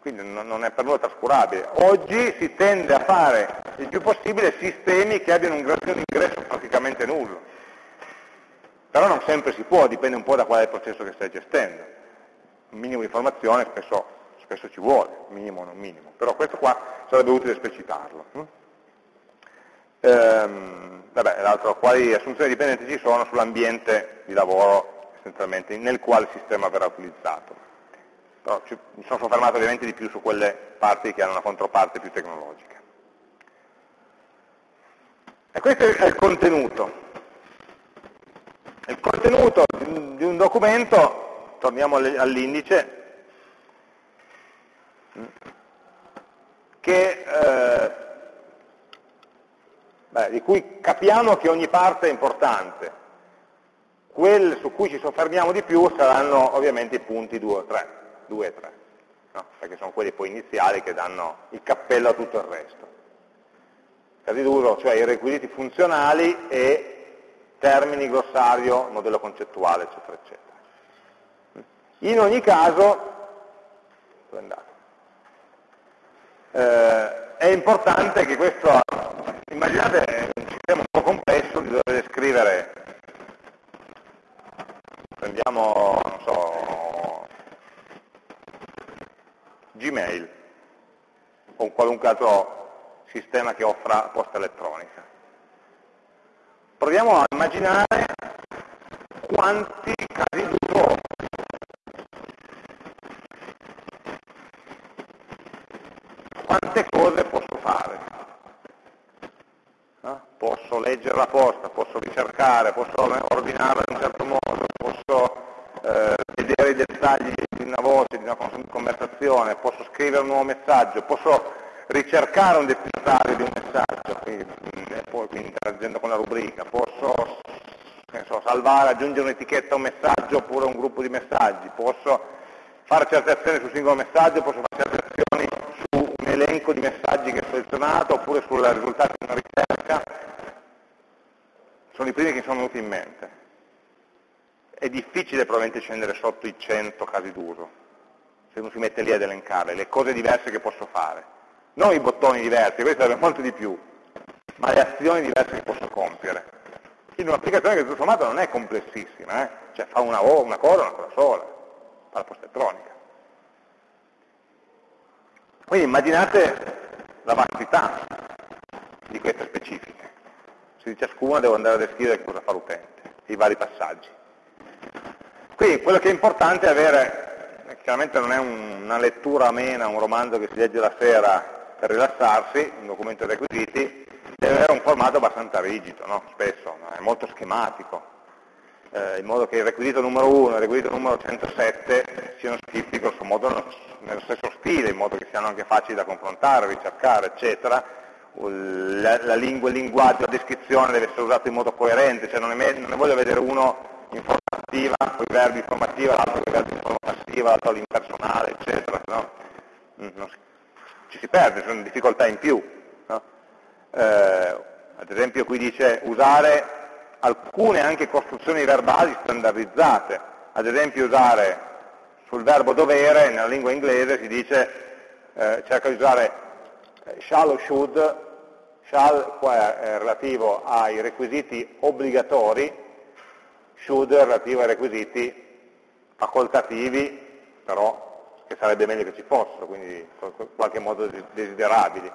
S1: Quindi non è per nulla trascurabile. Oggi si tende a fare il più possibile sistemi che abbiano un grado di ingresso praticamente nullo. Però non sempre si può, dipende un po' da qual è il processo che stai gestendo. Un minimo di informazione spesso, spesso ci vuole, minimo o non minimo. Però questo qua sarebbe utile esplicitarlo. Hm? Ehm, l'altro, quali assunzioni dipendenti ci sono sull'ambiente di lavoro essenzialmente, nel quale il sistema verrà utilizzato. Però ci, mi sono soffermato ovviamente di più su quelle parti che hanno una controparte più tecnologica. E questo è il contenuto. Il contenuto di un documento, torniamo all'indice, che, eh, beh, di cui capiamo che ogni parte è importante. Quelle su cui ci soffermiamo di più saranno ovviamente i punti 2 o 3, 2 e 3, no? perché sono quelli poi iniziali che danno il cappello a tutto il resto. Casi d'uso, cioè i requisiti funzionali e termini, glossario, modello concettuale, eccetera, eccetera. In ogni caso, eh, è importante che questo, immaginate un sistema un po' complesso di dover scrivere, prendiamo, non so, Gmail o un qualunque altro sistema che offra posta elettronica. Proviamo a immaginare quanti casi d'uso quante cose posso fare. No? Posso leggere la posta, posso ricercare, posso ordinarla in un certo modo, posso eh, vedere i dettagli di una voce, di una conversazione, posso scrivere un nuovo messaggio, posso ricercare un destinatario di un messaggio, quindi, eh, poi, quindi interagendo con la rubrica, posso so, salvare, aggiungere un'etichetta a un messaggio oppure un gruppo di messaggi, posso fare certe azioni sul singolo messaggio, posso fare certe azioni elenco di messaggi che ho selezionato oppure sul risultato di una ricerca, sono i primi che mi sono venuti in mente. È difficile probabilmente scendere sotto i 100 casi d'uso, se uno si mette lì ad elencare, le cose diverse che posso fare. Non i bottoni diversi, questo sarebbe molto di più, ma le azioni diverse che posso compiere. In un'applicazione che tutto sommato non è complessissima, eh? cioè fa una, una cosa, una cosa sola, fa la posta elettronica. Quindi immaginate la vastità di queste specifiche. Se di ciascuna devo andare a descrivere cosa fa l'utente, i vari passaggi. Quindi quello che è importante è avere, chiaramente non è un, una lettura amena, un romanzo che si legge la sera per rilassarsi, un documento di requisiti, deve avere un formato abbastanza rigido, no? spesso, no? è molto schematico, eh, in modo che il requisito numero 1 e il requisito numero 107 siano scritti grosso modo nello stesso stile, in modo che siano anche facili da confrontare, ricercare, eccetera. La, la lingua, il linguaggio, la descrizione deve essere usato in modo coerente, cioè non, è, non ne voglio vedere uno in forma attiva, con i verbi informativa, l'altro con i verbi in forma passiva, l'altro all'impersonale, eccetera. No? Mm, ci si perde, sono difficoltà in più. No? Eh, ad esempio qui dice usare alcune anche costruzioni verbali standardizzate, ad esempio usare sul verbo dovere, nella lingua inglese si dice, eh, cerca di usare shall o should, shall qua è relativo ai requisiti obbligatori, should è relativo ai requisiti facoltativi, però che sarebbe meglio che ci fossero, quindi in qualche modo desiderabili.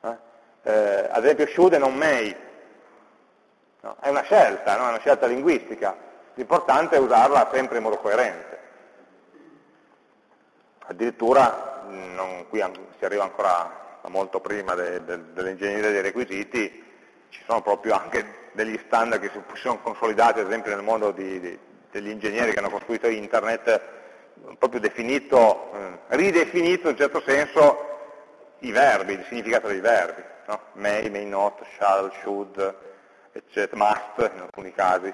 S1: Eh? Eh, ad esempio should e non may, No? È una scelta, no? è una scelta linguistica, l'importante è usarla sempre in modo coerente. Addirittura, non, qui si arriva ancora molto prima de, de, dell'ingegneria dei requisiti, ci sono proprio anche degli standard che si sono consolidati, ad esempio nel mondo di, di, degli ingegneri che hanno costruito internet, proprio definito, eh, ridefinito in un certo senso i verbi, il significato dei verbi, no? may, may not, shall, should, eccetera, must in alcuni casi,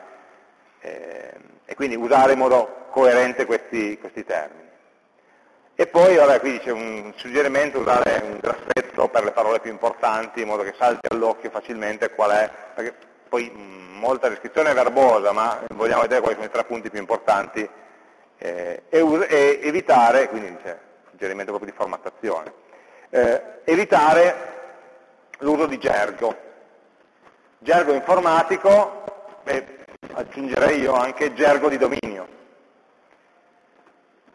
S1: eh, e quindi usare in modo coerente questi, questi termini. E poi, vabbè, qui c'è un suggerimento, usare un grassetto per le parole più importanti, in modo che salti all'occhio facilmente qual è, perché poi mh, molta descrizione è verbosa, ma vogliamo vedere quali sono i tre punti più importanti, eh, e, e, evitare, quindi c'è suggerimento proprio di formattazione, eh, evitare l'uso di gergo, Gergo informatico, beh, aggiungerei io anche gergo di dominio.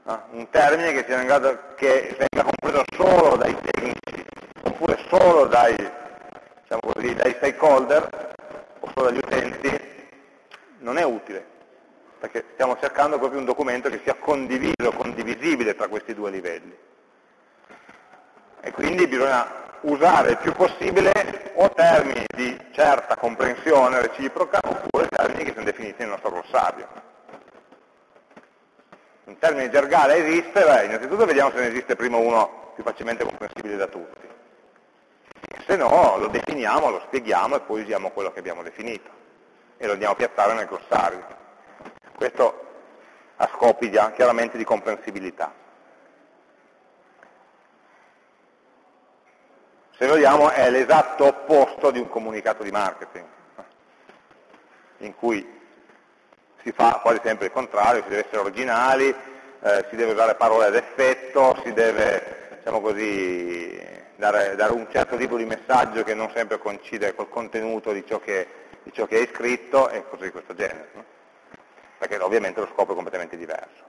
S1: Ah, un termine che, sia in grado, che venga compreso solo dai tecnici, oppure solo dai, diciamo così, dai stakeholder, o solo dagli utenti, non è utile. perché stiamo cercando proprio un documento che sia condiviso, condivisibile tra questi due livelli. E quindi bisogna usare il più possibile o termini di certa comprensione reciproca oppure termini che sono definiti nel nostro glossario. Un termine gergale esiste, beh, innanzitutto vediamo se ne esiste prima uno più facilmente comprensibile da tutti. Se no lo definiamo, lo spieghiamo e poi usiamo quello che abbiamo definito e lo andiamo a piazzare nel glossario. Questo a scopi chiaramente di comprensibilità. se vogliamo, è l'esatto opposto di un comunicato di marketing, in cui si fa quasi sempre il contrario, si deve essere originali, eh, si deve usare parole ad effetto, si deve, diciamo così, dare, dare, un certo tipo di messaggio che non sempre coincide col contenuto di ciò che, di ciò che hai scritto e cose di questo genere, no? perché ovviamente lo scopo è completamente diverso.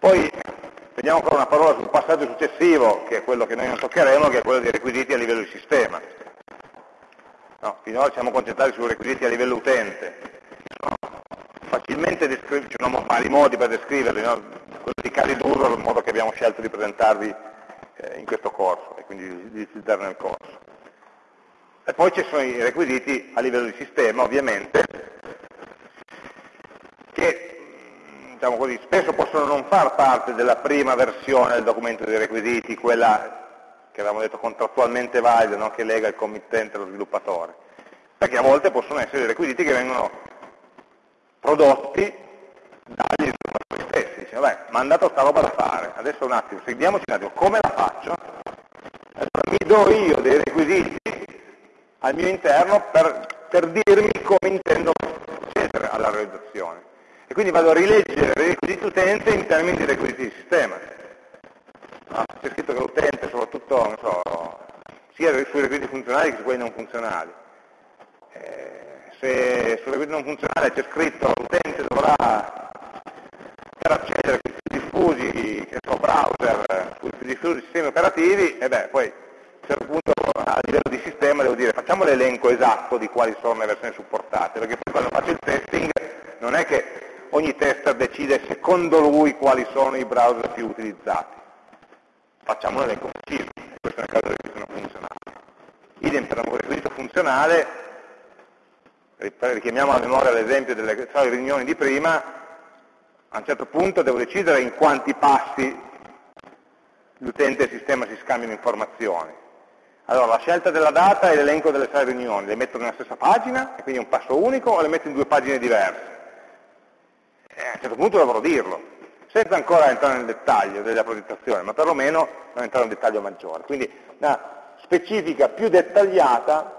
S1: Poi Vediamo ancora una parola sul passaggio successivo, che è quello che noi non toccheremo, che è quello dei requisiti a livello di sistema. No, finora siamo concentrati sui requisiti a livello utente, ci sono vari modi per descriverli, no? quello di casi d'uso il modo che abbiamo scelto di presentarvi eh, in questo corso e quindi di utilizzare nel corso. E poi ci sono i requisiti a livello di sistema, ovviamente, che diciamo così, spesso possono non far parte della prima versione del documento dei requisiti, quella che avevamo detto contrattualmente valida, no? che lega il committente allo sviluppatore, perché a volte possono essere requisiti che vengono prodotti dagli sviluppatori stessi. Dice, vabbè, mi hanno dato sta roba da fare, adesso un attimo, seguiamoci un attimo, come la faccio? Allora mi do io dei requisiti al mio interno per, per dirmi come intendo procedere alla realizzazione e quindi vado a rileggere i requisiti utente in termini di requisiti di sistema. Ah, c'è scritto che l'utente, soprattutto, so, sia sui requisiti funzionali che su quelli non funzionali. Eh, se sui requisiti non funzionali c'è scritto l'utente dovrà, per accedere a questi diffusi, che so, browser, questi diffusi sistemi operativi, e beh, poi a un certo punto a livello di sistema devo dire facciamo l'elenco esatto di quali sono le versioni supportate, perché poi quando faccio il testing non è che ogni tester decide secondo lui quali sono i browser più utilizzati. Facciamo un elenco preciso, questo nel caso del requisito non funzionale. Idem per un requisito funzionale, richiamiamo a memoria l'esempio delle riunioni di prima, a un certo punto devo decidere in quanti passi l'utente e il sistema si scambiano informazioni. Allora, la scelta della data e l'elenco delle sei riunioni, le metto nella stessa pagina, e quindi è un passo unico, o le metto in due pagine diverse? eh, a un certo punto dovrò dirlo, senza ancora entrare nel dettaglio della progettazione, ma perlomeno non entrare in un dettaglio maggiore. Quindi una specifica più dettagliata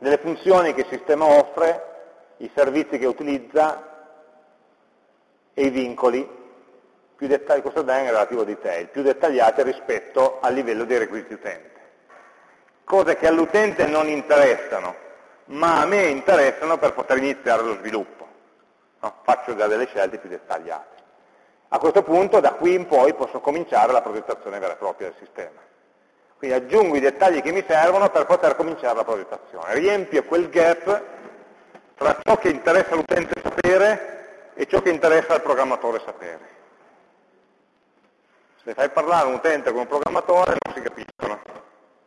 S1: delle funzioni che il sistema offre, i servizi che utilizza e i vincoli, più dettagli, questo è in relativo detail, più dettagliate rispetto al livello dei requisiti utente. Cose che all'utente non interessano, ma a me interessano per poter iniziare lo sviluppo no? faccio già delle scelte più dettagliate. A questo punto da qui in poi posso cominciare la progettazione vera e propria del sistema. Quindi aggiungo i dettagli che mi servono per poter cominciare la progettazione. Riempio quel gap tra ciò che interessa all'utente sapere e ciò che interessa al programmatore sapere. Se fai parlare un utente con un programmatore non si capiscono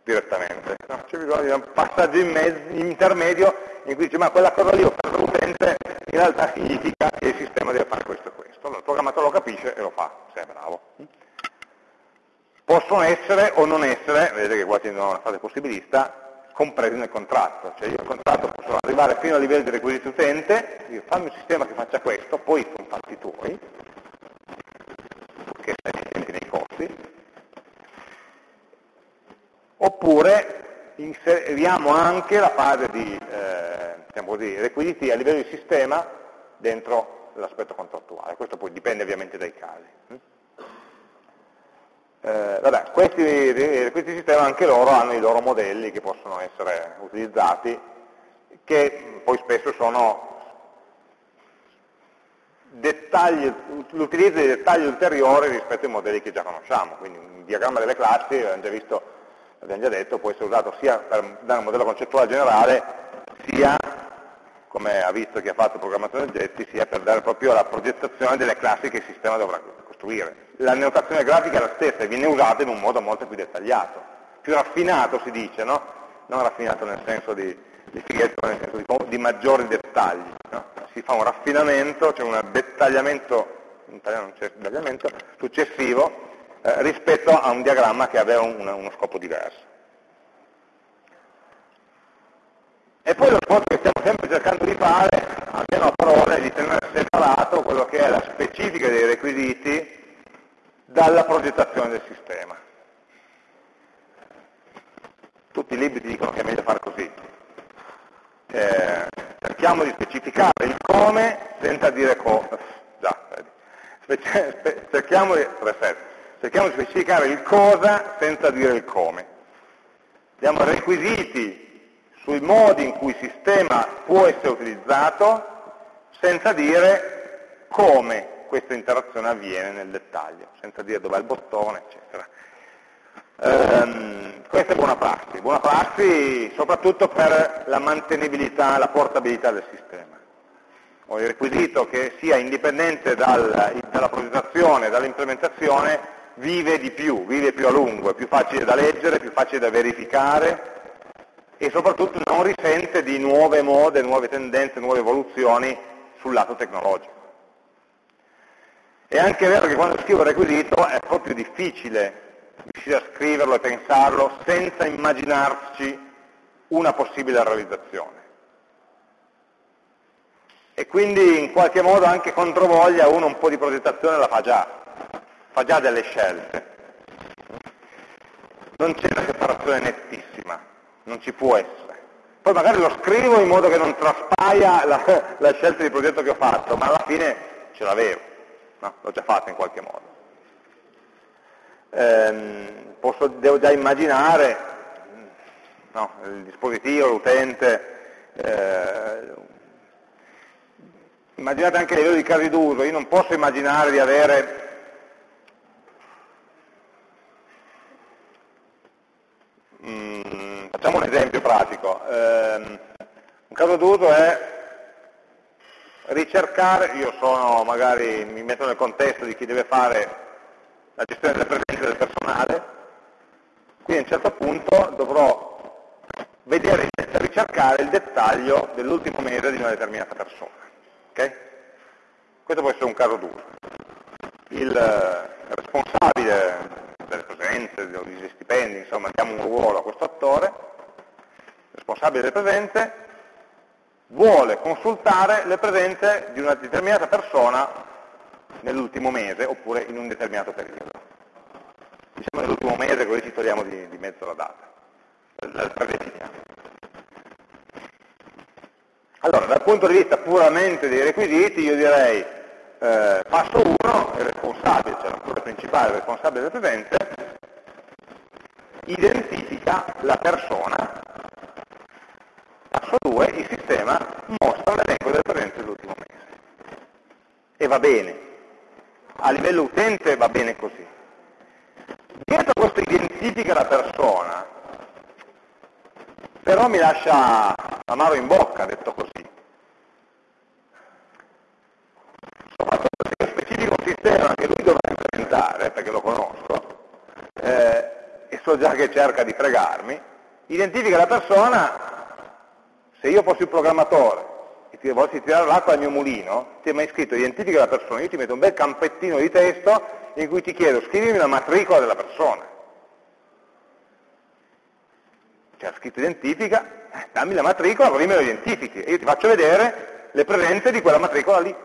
S1: direttamente. No? C'è bisogno di un passaggio in intermedio in cui dice ma quella cosa lì ho fatto l'utente in realtà significa che il sistema deve fare questo e questo. Allora il programmatore lo capisce e lo fa, se è bravo. Possono essere o non essere, vedete che qua c'è una fase possibilista, compresi nel contratto. Cioè io nel contratto posso arrivare fino al livello di requisiti utente, dire fammi un sistema che faccia questo, poi sono fatti tuoi, che stai efficienti nei costi, oppure inseriamo anche la fase di eh, diciamo così, requisiti a livello di sistema dentro l'aspetto contrattuale. Questo poi dipende ovviamente dai casi. Eh, vabbè, questi requisiti di sistema anche loro hanno i loro modelli che possono essere utilizzati, che poi spesso sono l'utilizzo di dettagli ulteriori rispetto ai modelli che già conosciamo. Quindi un diagramma delle classi, abbiamo già visto, abbiamo già detto, può essere usato sia per dare un modello concettuale generale, sia come ha visto chi ha fatto programmazione oggetti, sia per dare proprio la progettazione delle classi che il sistema dovrà costruire. La notazione grafica è la stessa e viene usata in un modo molto più dettagliato, più raffinato si dice, no? Non raffinato nel senso di, di fighetto, nel senso di, di maggiori dettagli. No? Si fa un raffinamento, c'è un dettagliamento, in italiano non c'è dettagliamento, successivo eh, rispetto a un diagramma che aveva un, uno scopo diverso. E poi lo sforzo che stiamo sempre cercando di fare, almeno a parole, di tenere separato quello che è la specifica dei requisiti dalla progettazione del sistema. Tutti i libri dicono che è meglio fare così. Eh, cerchiamo di specificare il come senza dire cosa. Cerchiamo di, cerchiamo di specificare il cosa senza dire il come. Diamo requisiti sui modi in cui il sistema può essere utilizzato senza dire come questa interazione avviene nel dettaglio, senza dire dov'è il bottone, eccetera. Um, questa è buona prassi, buona prassi soprattutto per la mantenibilità, la portabilità del sistema. Ho il requisito che sia indipendente dal, dalla progettazione, dall'implementazione, vive di più, vive più a lungo, è più facile da leggere, più facile da verificare, e soprattutto non risente di nuove mode, nuove tendenze, nuove evoluzioni sul lato tecnologico. È anche vero che quando scrivo il requisito è proprio difficile riuscire a scriverlo e pensarlo senza immaginarci una possibile realizzazione. E quindi in qualche modo anche controvoglia uno un po' di progettazione la fa già, fa già delle scelte. Non c'è una separazione nettissima non ci può essere. Poi magari lo scrivo in modo che non traspaia la, la scelta di progetto che ho fatto, ma alla fine ce l'avevo, no? l'ho già fatto in qualche modo. Ehm, posso, devo già immaginare no, il dispositivo, l'utente, eh, immaginate anche a livello di casi d'uso, io non posso immaginare di avere Facciamo un esempio pratico. Eh, un caso d'uso è ricercare, io sono magari, mi metto nel contesto di chi deve fare la gestione delle presenze del personale, quindi a un certo punto dovrò vedere, ricercare il dettaglio dell'ultimo mese di una determinata persona. Okay? Questo può essere un caso d'uso. Il responsabile delle presenze, degli stipendi, insomma diamo un ruolo a questo attore, responsabile delle presenze, vuole consultare le presenze di una determinata persona nell'ultimo mese oppure in un determinato periodo. Diciamo nell'ultimo mese, così ci togliamo di, di mezzo la data, la predefiniamo. Allora, dal punto di vista puramente dei requisiti, io direi eh, passo 1, il responsabile, cioè l'autore principale, il responsabile delle presenze, identifica la persona Passo 2, il sistema mostra l'elenco delle presenze dell'ultimo mese. E va bene. A livello utente va bene così. Dietro questo identifica la persona, però mi lascia amaro in bocca, detto così. Soprattutto se io specifico un sistema che lui dovrà implementare, perché lo conosco, eh, e so già che cerca di fregarmi, identifica la persona se io fossi il programmatore e ti volessi tirare l'acqua al mio mulino, ti hai mai scritto identifica la persona, io ti metto un bel campettino di testo in cui ti chiedo scrivimi la matricola della persona. C'è scritto identifica, eh, dammi la matricola, così me lo identifichi e io ti faccio vedere le presenze di quella matricola lì.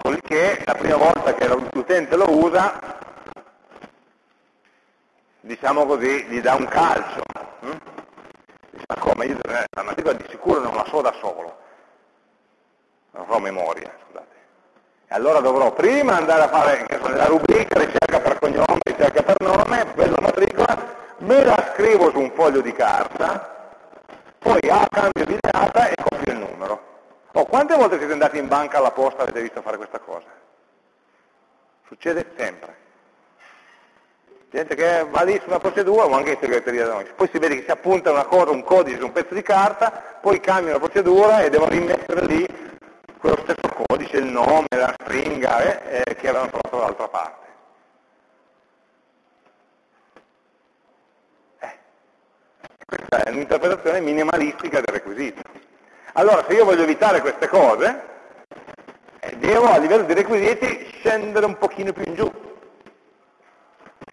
S1: Così che la prima volta che l'utente lo usa diciamo così, gli dà un calcio. Hm? Dice, ma come? Io la matricola di sicuro non la so da solo, non so memoria, scusate. E allora dovrò prima andare a fare la rubrica, ricerca per cognome, ricerca per nome, quella matricola, me la scrivo su un foglio di carta, poi a cambio di data e copio il numero. Oh, quante volte siete andati in banca alla posta e avete visto fare questa cosa? Succede sempre gente che va lì su una procedura o anche in segreteria da noi. Poi si vede che si appunta una cosa, un codice su un pezzo di carta, poi cambia la procedura e devono rimettere lì quello stesso codice, il nome, la stringa eh, eh, che avevano trovato dall'altra parte. Eh, questa è un'interpretazione minimalistica del requisito. Allora, se io voglio evitare queste cose, eh, devo a livello di requisiti scendere un pochino più in giù.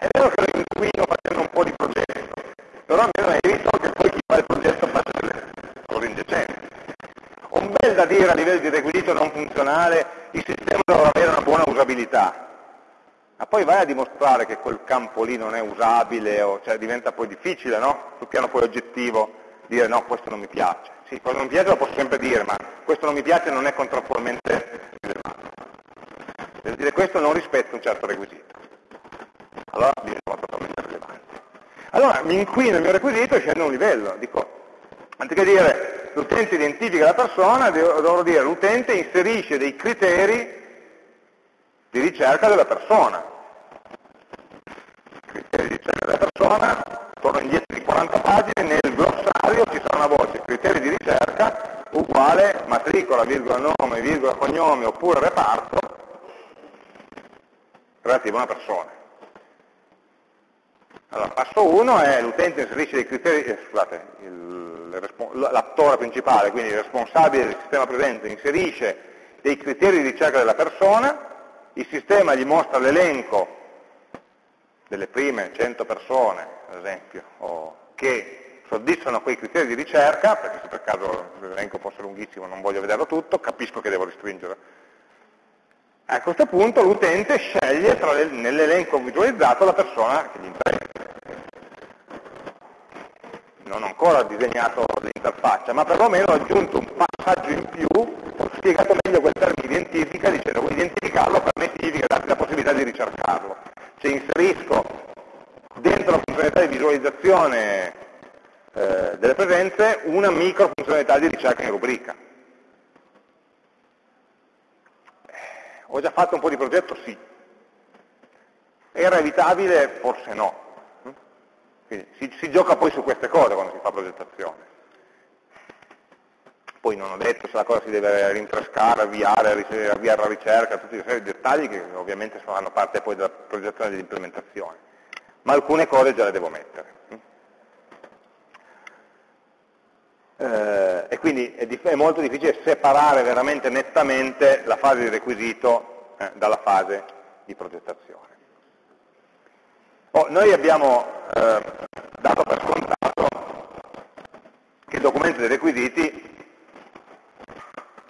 S1: È vero che lo inquino facendo un po' di progetto, però almeno evito che poi chi fa il progetto faccia delle cose indecenti. Un bel da dire a livello di requisito non funzionale, il sistema dovrà avere una buona usabilità, ma poi vai a dimostrare che quel campo lì non è usabile, o, cioè diventa poi difficile, no? Sul piano poi oggettivo, dire no, questo non mi piace. Sì, cosa non mi piace lo posso sempre dire, ma questo non mi piace non è contrattualmente rilevante. Per dire questo non rispetta un certo requisito allora diventa totalmente rilevante. Allora mi inquino il mio requisito e scendo un livello, dico, anziché dire l'utente identifica la persona, dovrò dire l'utente inserisce dei criteri di ricerca della persona. Criteri di ricerca della persona, torno indietro di 40 pagine, nel glossario ci sarà una voce, criteri di ricerca uguale matricola, virgola nome, virgola cognome oppure reparto relativo a una persona. Allora, passo 1 è l'utente inserisce dei criteri, eh, l'attore principale, quindi il responsabile del sistema presente, inserisce dei criteri di ricerca della persona, il sistema gli mostra l'elenco delle prime 100 persone, ad esempio, che soddisfano quei criteri di ricerca, perché se per caso l'elenco fosse lunghissimo non voglio vederlo tutto, capisco che devo restringere a questo punto l'utente sceglie nell'elenco visualizzato la persona che gli interessa. Non ho ancora disegnato l'interfaccia, ma perlomeno ho aggiunto un passaggio in più, ho spiegato meglio quel termine identifica dicendo che identificarlo per me significa darti la possibilità di ricercarlo. Cioè inserisco dentro la funzionalità di visualizzazione eh, delle presenze una micro funzionalità di ricerca in rubrica Ho già fatto un po' di progetto? Sì. Era evitabile? Forse no. Quindi si, si gioca poi su queste cose quando si fa progettazione. Poi non ho detto se la cosa si deve rinfrescare, avviare, avviare la ricerca, tutti una serie dettagli che ovviamente fanno parte poi della progettazione e dell'implementazione. Ma alcune cose già le devo mettere. eh, e quindi è, è, molto difficile separare veramente nettamente la fase di requisito eh, dalla fase di progettazione. Oh, noi abbiamo eh, dato per scontato che il documento dei requisiti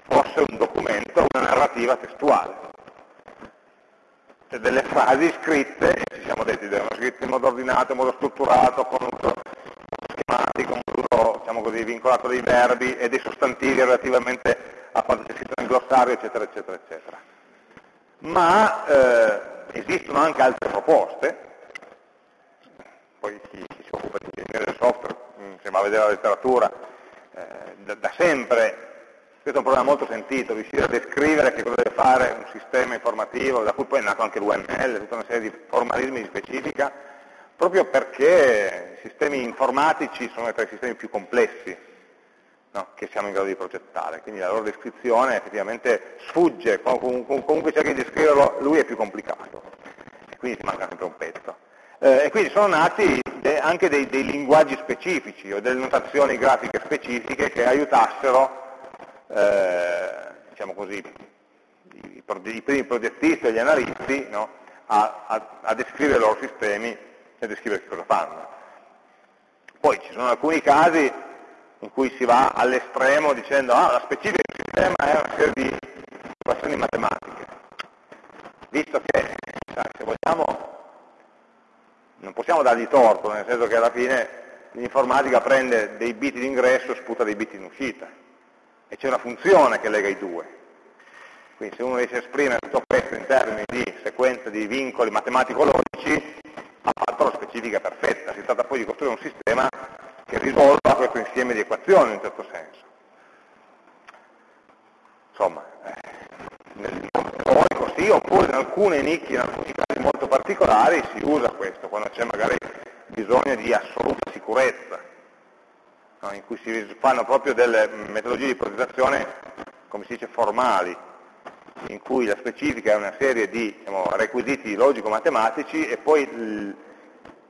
S1: fosse un documento, una narrativa testuale, cioè delle frasi scritte, ci siamo detti, devono scritte in modo ordinato, in modo strutturato, con un schematico, un diciamo così, vincolato dei verbi e dei sostantivi relativamente a quanto c'è scritto nel glossario, eccetera, eccetera, eccetera. Ma eh, esistono anche altre proposte, poi chi, chi si occupa di ingegneria del software, mm, se va a vedere la letteratura, eh, da, da sempre. Questo è un problema molto sentito, riuscire a descrivere che cosa deve fare un sistema informativo, da cui poi è nato anche l'UML, tutta una serie di formalismi di specifica, proprio perché i sistemi informatici sono tra i sistemi più complessi no, che siamo in grado di progettare, quindi la loro descrizione effettivamente sfugge, comunque cerchi di descriverlo, lui è più complicato, quindi ti manca sempre un pezzo. Eh, e quindi sono nati anche dei, dei, linguaggi specifici o delle notazioni grafiche specifiche che aiutassero, eh, diciamo così, i, i, primi progettisti e gli analisti no, a, a, a descrivere i loro sistemi e descrivere che cosa fanno. Poi ci sono alcuni casi in cui si va all'estremo dicendo ah, la specifica del sistema è una serie di equazioni matematiche. Visto che, se vogliamo, non possiamo dargli torto, nel senso che alla fine l'informatica prende dei bit in ingresso e sputa dei bit in uscita. E c'è una funzione che lega i due. Quindi se uno riesce a esprimere tutto questo in termini di sequenza di vincoli matematico-logici, ha fatto la specifica perfetta, si tratta poi di costruire un sistema che risolva questo insieme di equazioni in un certo senso. Insomma, eh, nel mondo teorico sì, oppure in alcune nicchie, in alcuni particolari si usa questo, quando c'è magari bisogno di assoluta sicurezza, no? in cui si fanno proprio delle metodologie di progettazione, come si dice, formali, in cui la specifica è una serie di diciamo, requisiti logico-matematici e poi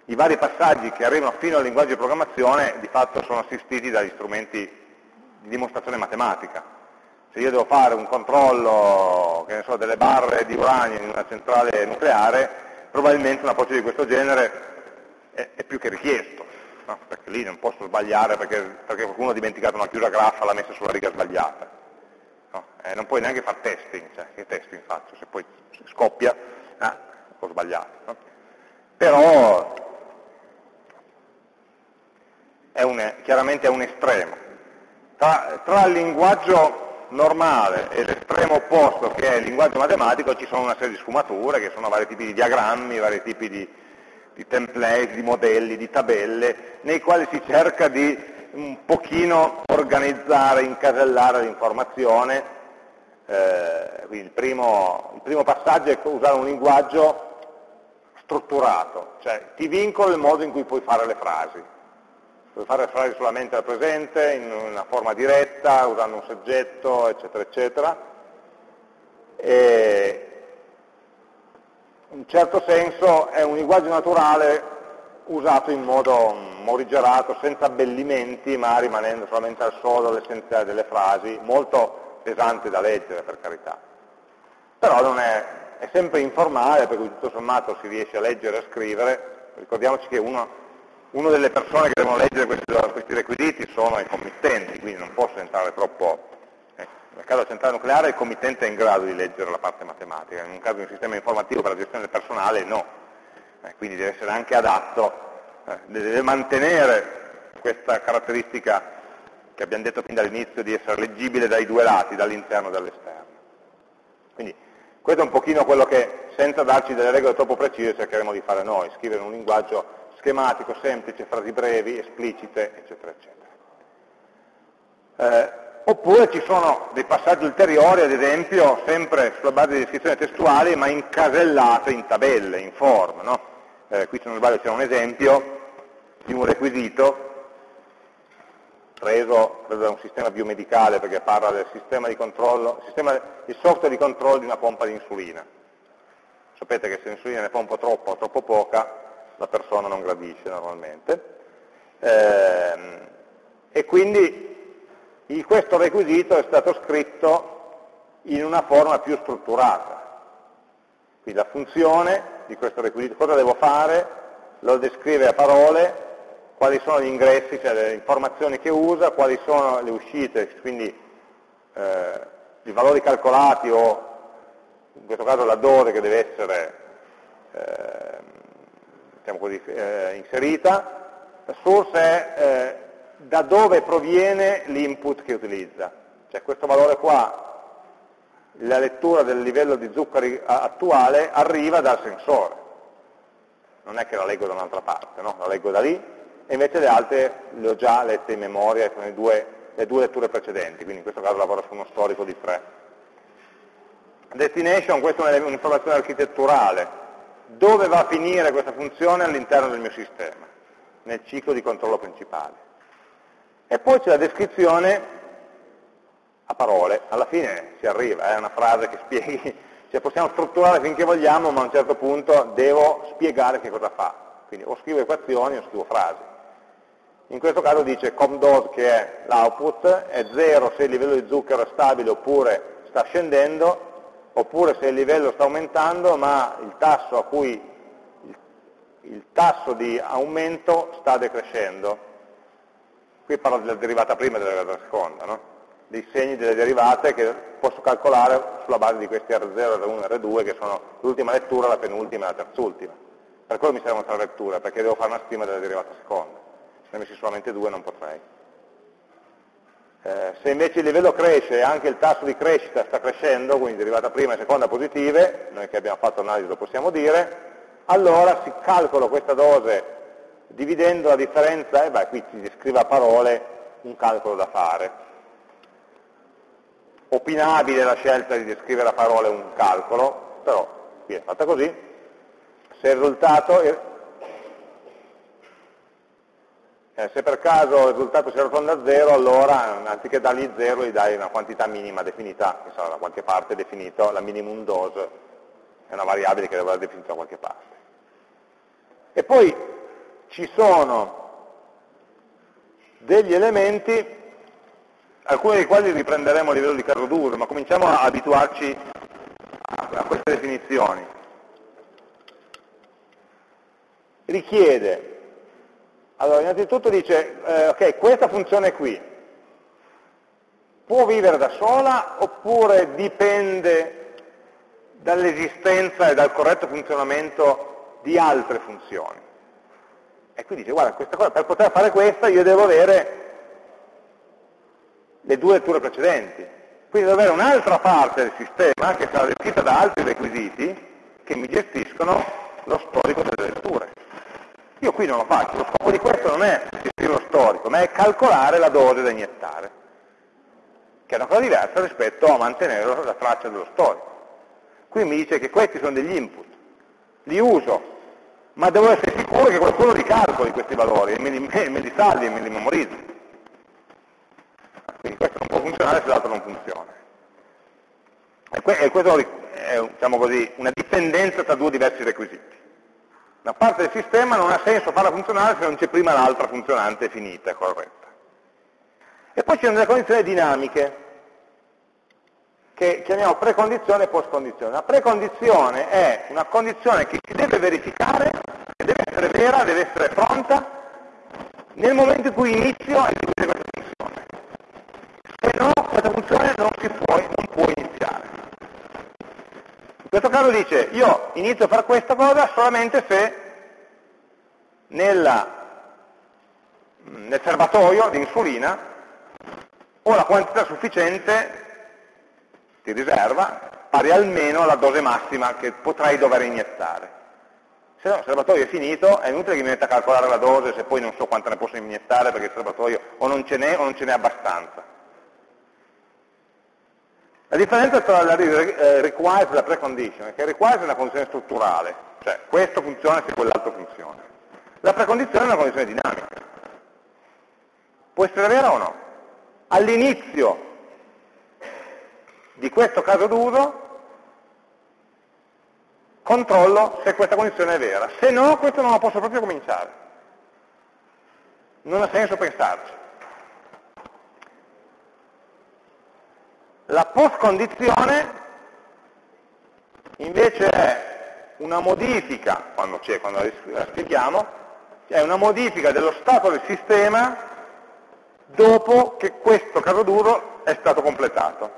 S1: i vari passaggi che arrivano fino al linguaggio di programmazione di fatto sono assistiti dagli strumenti di dimostrazione matematica. Se io devo fare un controllo so, delle barre di uranio in una centrale nucleare, probabilmente un approccio di questo genere è, è più che richiesto, no? perché lì non posso sbagliare perché, perché, qualcuno ha dimenticato una chiusa graffa, l'ha messa sulla riga sbagliata. No? Eh, non puoi neanche fare testing, cioè, che testing faccio? Se poi scoppia, ah, ho sbagliato. No? Però è un, chiaramente è un estremo. Tra, tra il linguaggio normale e l'estremo opposto che è il linguaggio matematico ci sono una serie di sfumature che sono vari tipi di diagrammi, vari tipi di, di template, di modelli, di tabelle, nei quali si cerca di un pochino organizzare, incasellare l'informazione. Eh, il, primo, il primo passaggio è usare un linguaggio strutturato, cioè ti vincolo il modo in cui puoi fare le frasi fare frasi solamente al presente, in una forma diretta, usando un soggetto, eccetera, eccetera. E in un certo senso è un linguaggio naturale usato in modo morigerato, senza abbellimenti, ma rimanendo solamente al sodo l'essenziale delle frasi, molto pesante da leggere per carità. Però non è, è sempre informale, perché tutto sommato si riesce a leggere e a scrivere, ricordiamoci che uno una delle persone che devono leggere questi, questi, requisiti sono i committenti, quindi non posso entrare troppo... Eh, nel caso centrale nucleare il committente è in grado di leggere la parte matematica, in un caso di un sistema informativo per la gestione del personale no, eh, quindi deve essere anche adatto, eh, deve mantenere questa caratteristica che abbiamo detto fin dall'inizio di essere leggibile dai due lati, dall'interno e dall'esterno. Quindi questo è un pochino quello che, senza darci delle regole troppo precise, cercheremo di fare noi, scrivere un linguaggio schematico, semplice, frasi brevi, esplicite, eccetera, eccetera. Eh, oppure ci sono dei passaggi ulteriori, ad esempio, sempre sulla base di descrizioni testuali, ma incasellate in tabelle, in form. No? Eh, qui se non sbaglio c'è un esempio di un requisito preso, da un sistema biomedicale perché parla del sistema di controllo, sistema, il software di controllo di una pompa di insulina. Sapete che se l'insulina ne pompa troppo o troppo poca, la persona non gradisce normalmente. Eh, e quindi questo requisito è stato scritto in una forma più strutturata. Quindi la funzione di questo requisito, cosa devo fare, lo descrive a parole, quali sono gli ingressi, cioè le informazioni che usa, quali sono le uscite, quindi eh, i valori calcolati o in questo caso la dose che deve essere eh, diciamo così, eh, inserita, la source è eh, da dove proviene l'input che utilizza. Cioè questo valore qua, la lettura del livello di zuccheri attuale arriva dal sensore. Non è che la leggo da un'altra parte, no? la leggo da lì, e invece le altre le ho già lette in memoria con le due, le due letture precedenti, quindi in questo caso lavoro su uno storico di tre. Destination, questa è un'informazione architetturale, dove va a finire questa funzione all'interno del mio sistema, nel ciclo di controllo principale. E poi c'è la descrizione a parole, alla fine si arriva, è una frase che spieghi, cioè possiamo strutturare finché vogliamo, ma a un certo punto devo spiegare che cosa fa. Quindi o scrivo equazioni o scrivo frasi. In questo caso dice comDose, che è l'output, è 0 se il livello di zucchero è stabile oppure sta scendendo, oppure se il livello sta aumentando ma il tasso, cui, il, il tasso di aumento sta decrescendo. Qui parlo della derivata prima e della derivata seconda, no? dei segni delle derivate che posso calcolare sulla base di questi R0, R1 e R2 che sono l'ultima lettura, la penultima e la terzultima. Per quello mi servono tre letture, perché devo fare una stima della derivata seconda. Se ne messi solamente due non potrei. Eh, se invece il livello cresce e anche il tasso di crescita sta crescendo, quindi derivata prima e seconda positive, noi che abbiamo fatto l'analisi lo possiamo dire, allora si calcola questa dose dividendo la differenza, e beh, qui si descrive a parole un calcolo da fare. Opinabile la scelta di descrivere a parole un calcolo, però qui è fatta così. se il risultato, eh, se per caso il risultato si arrotonda a 0, allora anziché dargli 0 gli dai una quantità minima definita, che sarà da qualche parte definito, la minimum dose è una variabile che deve essere definita da qualche parte. E poi ci sono degli elementi, alcuni dei quali riprenderemo a livello di caso d'uso, ma cominciamo a abituarci a queste definizioni. Richiede, allora innanzitutto dice, eh, ok, questa funzione qui può vivere da sola oppure dipende dall'esistenza e dal corretto funzionamento di altre funzioni? E qui dice, guarda, cosa, per poter fare questa io devo avere le due letture precedenti. Quindi devo avere un'altra parte del sistema che sarà descritta da altri requisiti che mi gestiscono lo storico delle letture. Io qui non lo faccio, lo scopo di questo non è gestire lo storico, ma è calcolare la dose da iniettare, che è una cosa diversa rispetto a mantenere la traccia dello storico. Qui mi dice che questi sono degli input, li uso ma devo essere sicuro che qualcuno li calcoli questi valori, e me li, me li salvi e me li memorizzi. Quindi questo non può funzionare se l'altro non funziona. E, questo è diciamo così, una dipendenza tra due diversi requisiti. Una parte del sistema non ha senso farla funzionare se non c'è prima l'altra funzionante finita corretta. E poi ci sono delle condizioni dinamiche, che chiamiamo precondizione e postcondizione. La precondizione è una condizione che si deve verificare, che deve essere vera, deve essere pronta, nel momento in cui inizio a eseguire questa funzione. Se no, questa funzione non, si può, non può questo caso dice, io inizio a fare questa cosa solamente se nella, nel serbatoio di insulina ho la quantità sufficiente di riserva pari almeno alla dose massima che potrei dover iniettare. Se no, il serbatoio è finito, è inutile che mi metta a calcolare la dose se poi non so quanta ne posso iniettare perché il serbatoio o non ce n'è o non ce n'è abbastanza. La differenza tra la eh, requires e la precondition è che requires è una condizione strutturale, cioè questo funziona se quell'altro funziona. La precondizione è una condizione dinamica. Può essere vera o no? All'inizio di questo caso d'uso controllo se questa condizione è vera. Se no, questo non lo posso proprio cominciare. Non ha senso pensarci. La post-condizione invece è una modifica, quando quando la spieghiamo, è una modifica dello stato del sistema dopo che questo caso d'uso è stato completato.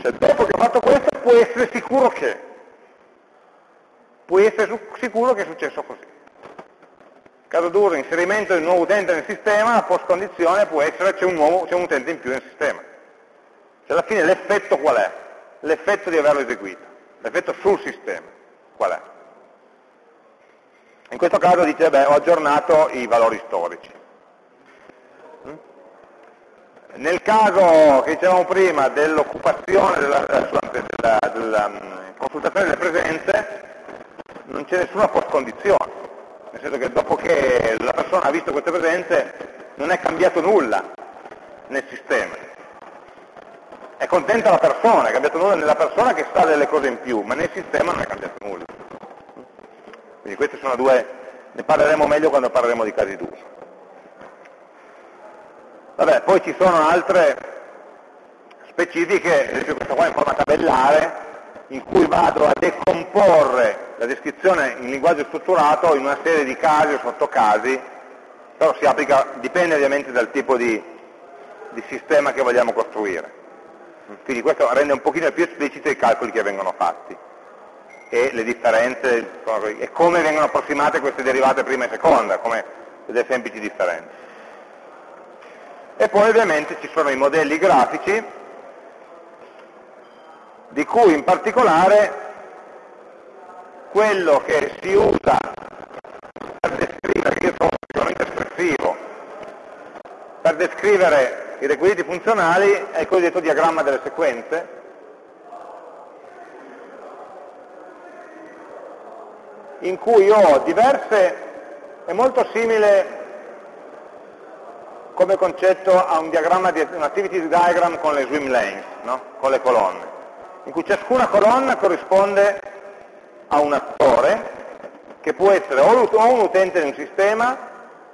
S1: Cioè, dopo che ho fatto questo puoi essere sicuro che, puoi essere sicuro che è successo così. Caso d'uso, inserimento di un nuovo utente nel sistema, la post condizione può essere c'è un, c'è un utente in più nel sistema. Cioè, alla fine l'effetto qual è? L'effetto di averlo eseguito, l'effetto sul sistema, qual è? In questo caso dice, beh, ho aggiornato i valori storici. Nel caso che dicevamo prima dell'occupazione della, della, della, mm, consultazione delle presenze, non c'è nessuna post-condizione, nel senso che dopo che la persona ha visto queste presenze non è cambiato nulla nel sistema. È contenta la persona, è cambiato nulla nella persona che sa delle cose in più, ma nel sistema non è cambiato nulla. Quindi queste sono due, ne parleremo meglio quando parleremo di casi d'uso. Vabbè, poi ci sono altre specifiche, ad esempio questa qua in forma tabellare, in cui vado a decomporre la descrizione in linguaggio strutturato in una serie di casi o sottocasi, però si applica, dipende ovviamente dal tipo di, di sistema che vogliamo costruire. Quindi questo rende un pochino più espliciti i calcoli che vengono fatti e le differenze e come vengono approssimate queste derivate prima e seconda, come delle semplici differenze. E poi ovviamente ci sono i modelli grafici, di cui in particolare quello che si usa per descrivere, io sono sicuramente espressivo, per descrivere i requisiti funzionali è il cosiddetto diagramma delle sequenze, in cui ho diverse, è molto simile come concetto a un di un activity diagram con le swim lanes, no? con le colonne, in cui ciascuna colonna corrisponde a un attore che può essere o un utente di un sistema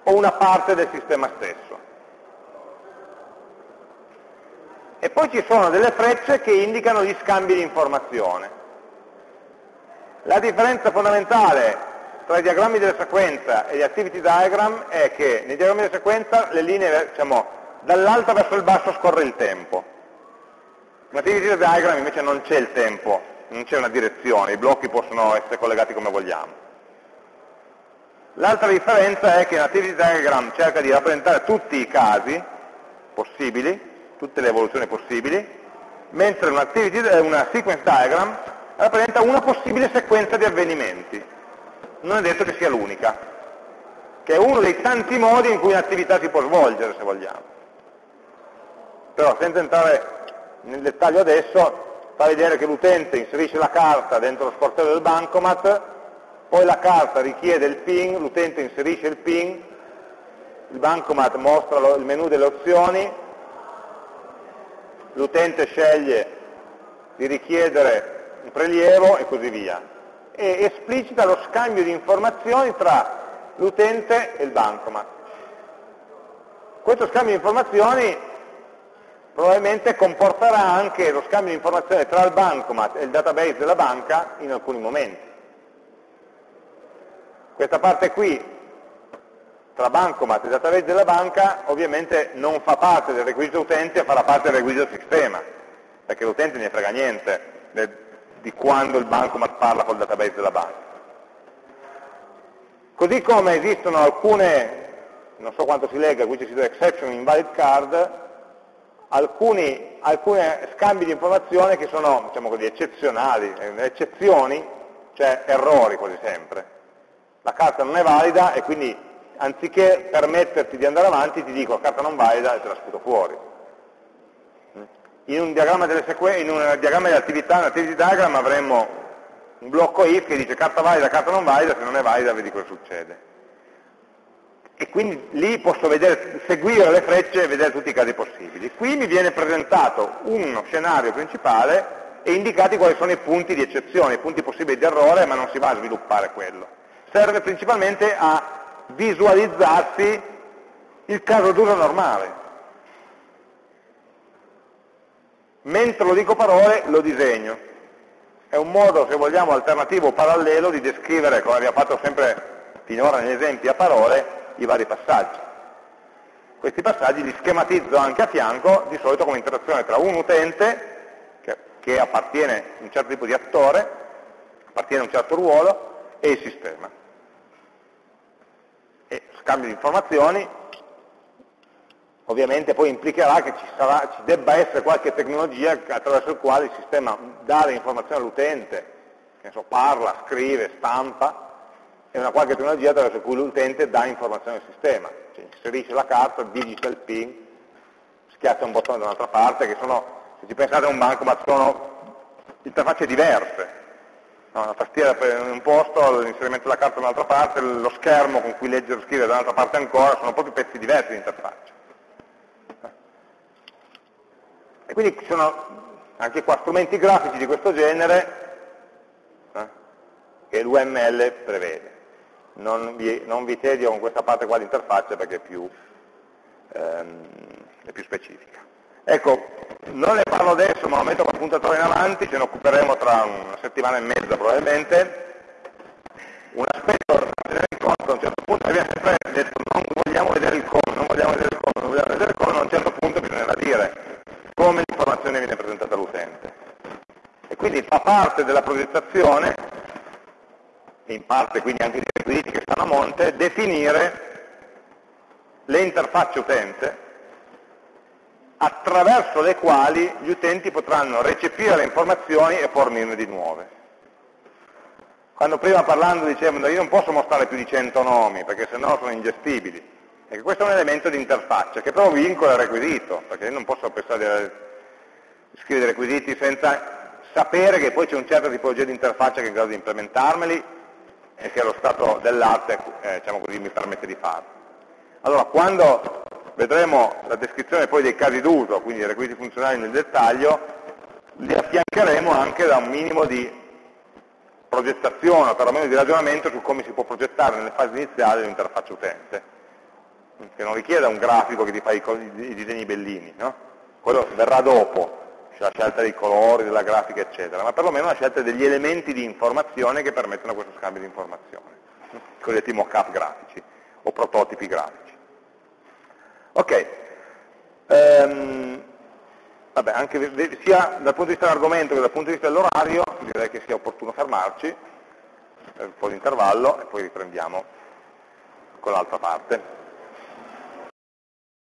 S1: o una parte del sistema stesso. E poi ci sono delle frecce che indicano gli scambi di informazione. La differenza fondamentale tra i diagrammi della sequenza e gli activity diagram è che nei diagrammi della sequenza le linee, diciamo, dall'alto verso il basso scorre il tempo. In activity diagram invece non c'è il tempo, non c'è una direzione, i blocchi possono essere collegati come vogliamo. L'altra differenza è che l'Activity Diagram cerca di rappresentare tutti i casi possibili, tutte le evoluzioni possibili, mentre una, una sequence diagram rappresenta una possibile sequenza di avvenimenti. Non è detto che sia l'unica, che è uno dei tanti modi in cui un'attività si può svolgere, se vogliamo. Però senza entrare nel dettaglio adesso, fa vedere che l'utente inserisce la carta dentro lo sportello del bancomat, poi la carta richiede il PIN, l'utente inserisce il PIN, il bancomat mostra il menu delle opzioni, l'utente sceglie di richiedere un prelievo e così via. E esplicita lo scambio di informazioni tra l'utente e il bancomat. Questo scambio di informazioni probabilmente comporterà anche lo scambio di informazioni tra il bancomat e il database della banca in alcuni momenti. Questa parte qui, tra bancomat e database della banca, ovviamente non fa parte del requisito utente, farà parte del requisito sistema, perché l'utente ne frega niente di quando il bancomat parla col database della banca. Così come esistono alcune, non so quanto si lega, qui ci si exception invalid card, alcuni, alcuni scambi di informazione che sono diciamo così, eccezionali, eh, eccezioni, cioè errori quasi sempre la carta non è valida e quindi anziché permetterti di andare avanti ti dico carta non valida e te la sputo fuori. In un diagramma, delle in un diagramma di attività, un activity diagram avremmo un blocco if che dice carta valida, carta non valida, se non è valida vedi cosa succede. E quindi lì posso vedere, seguire le frecce e vedere tutti i casi possibili. Qui mi viene presentato uno scenario principale e indicati quali sono i punti di eccezione, i punti possibili di errore, ma non si va a sviluppare quello serve principalmente a visualizzarsi il caso d'uso normale. Mentre lo dico parole, lo disegno. È un modo, se vogliamo, alternativo parallelo di descrivere, come abbiamo fatto sempre finora negli esempi a parole, i vari passaggi. Questi passaggi li schematizzo anche a fianco, di solito come interazione tra un utente, che, che appartiene a un certo tipo di attore, appartiene a un certo ruolo, e il sistema scambio di informazioni, ovviamente poi implicherà che ci, sarà, ci debba essere qualche tecnologia attraverso il quale il sistema dà le informazioni all'utente, so, parla, scrive, stampa, e una qualche tecnologia attraverso cui l'utente dà informazioni al sistema, cioè inserisce la carta, digita il PIN, schiaccia un bottone da un'altra parte, che sono, se ci pensate a un bancomat, sono interfacce diverse, no, la tastiera per un posto, l'inserimento della carta da un'altra parte, lo schermo con cui leggere o scrivere da un'altra parte ancora, sono proprio pezzi diversi di interfaccia. E quindi ci sono anche qua strumenti grafici di questo genere eh, che l'UML prevede. Non vi, non vi, tedio con questa parte qua di interfaccia perché è più, ehm, è più specifica. Ecco, non ne parlo adesso, ma lo metto come puntatore in avanti, ce ne occuperemo tra una settimana e mezza probabilmente. Un aspetto da tenere in conto, a un certo punto viene sempre detto non vogliamo vedere il come, non vogliamo vedere il come, non vogliamo vedere il come, a un certo punto bisognerà dire come l'informazione viene presentata all'utente. E quindi fa parte della progettazione, in parte quindi anche dei requisiti che stanno a monte, definire le interfacce utente attraverso le quali gli utenti potranno recepire le informazioni e fornirne di nuove. Quando prima parlando dicevano io non posso mostrare più di 100 nomi perché sennò sono ingestibili, e questo è un elemento di interfaccia che però vincola il requisito, perché io non posso pensare di scrivere requisiti senza sapere che poi c'è un certo tipologia di interfaccia che è in grado di implementarmeli e che lo stato dell'arte eh, diciamo mi permette di farlo. Allora, quando vedremo la descrizione poi dei casi d'uso, quindi i requisiti funzionali nel dettaglio, li affiancheremo anche da un minimo di progettazione, o perlomeno di ragionamento su come si può progettare nelle fasi iniziali l'interfaccia utente, che non richieda un grafico che ti fa i, i disegni bellini, no? quello verrà dopo, la scelta dei colori, della grafica, eccetera, ma perlomeno la scelta degli elementi di informazione che permettono questo scambio di informazione, i cosiddetti mock-up grafici o prototipi grafici. Ok, um, vabbè, anche, sia dal punto di vista dell'argomento che dal punto di vista dell'orario direi che sia opportuno fermarci un po' di intervallo e poi riprendiamo con l'altra parte.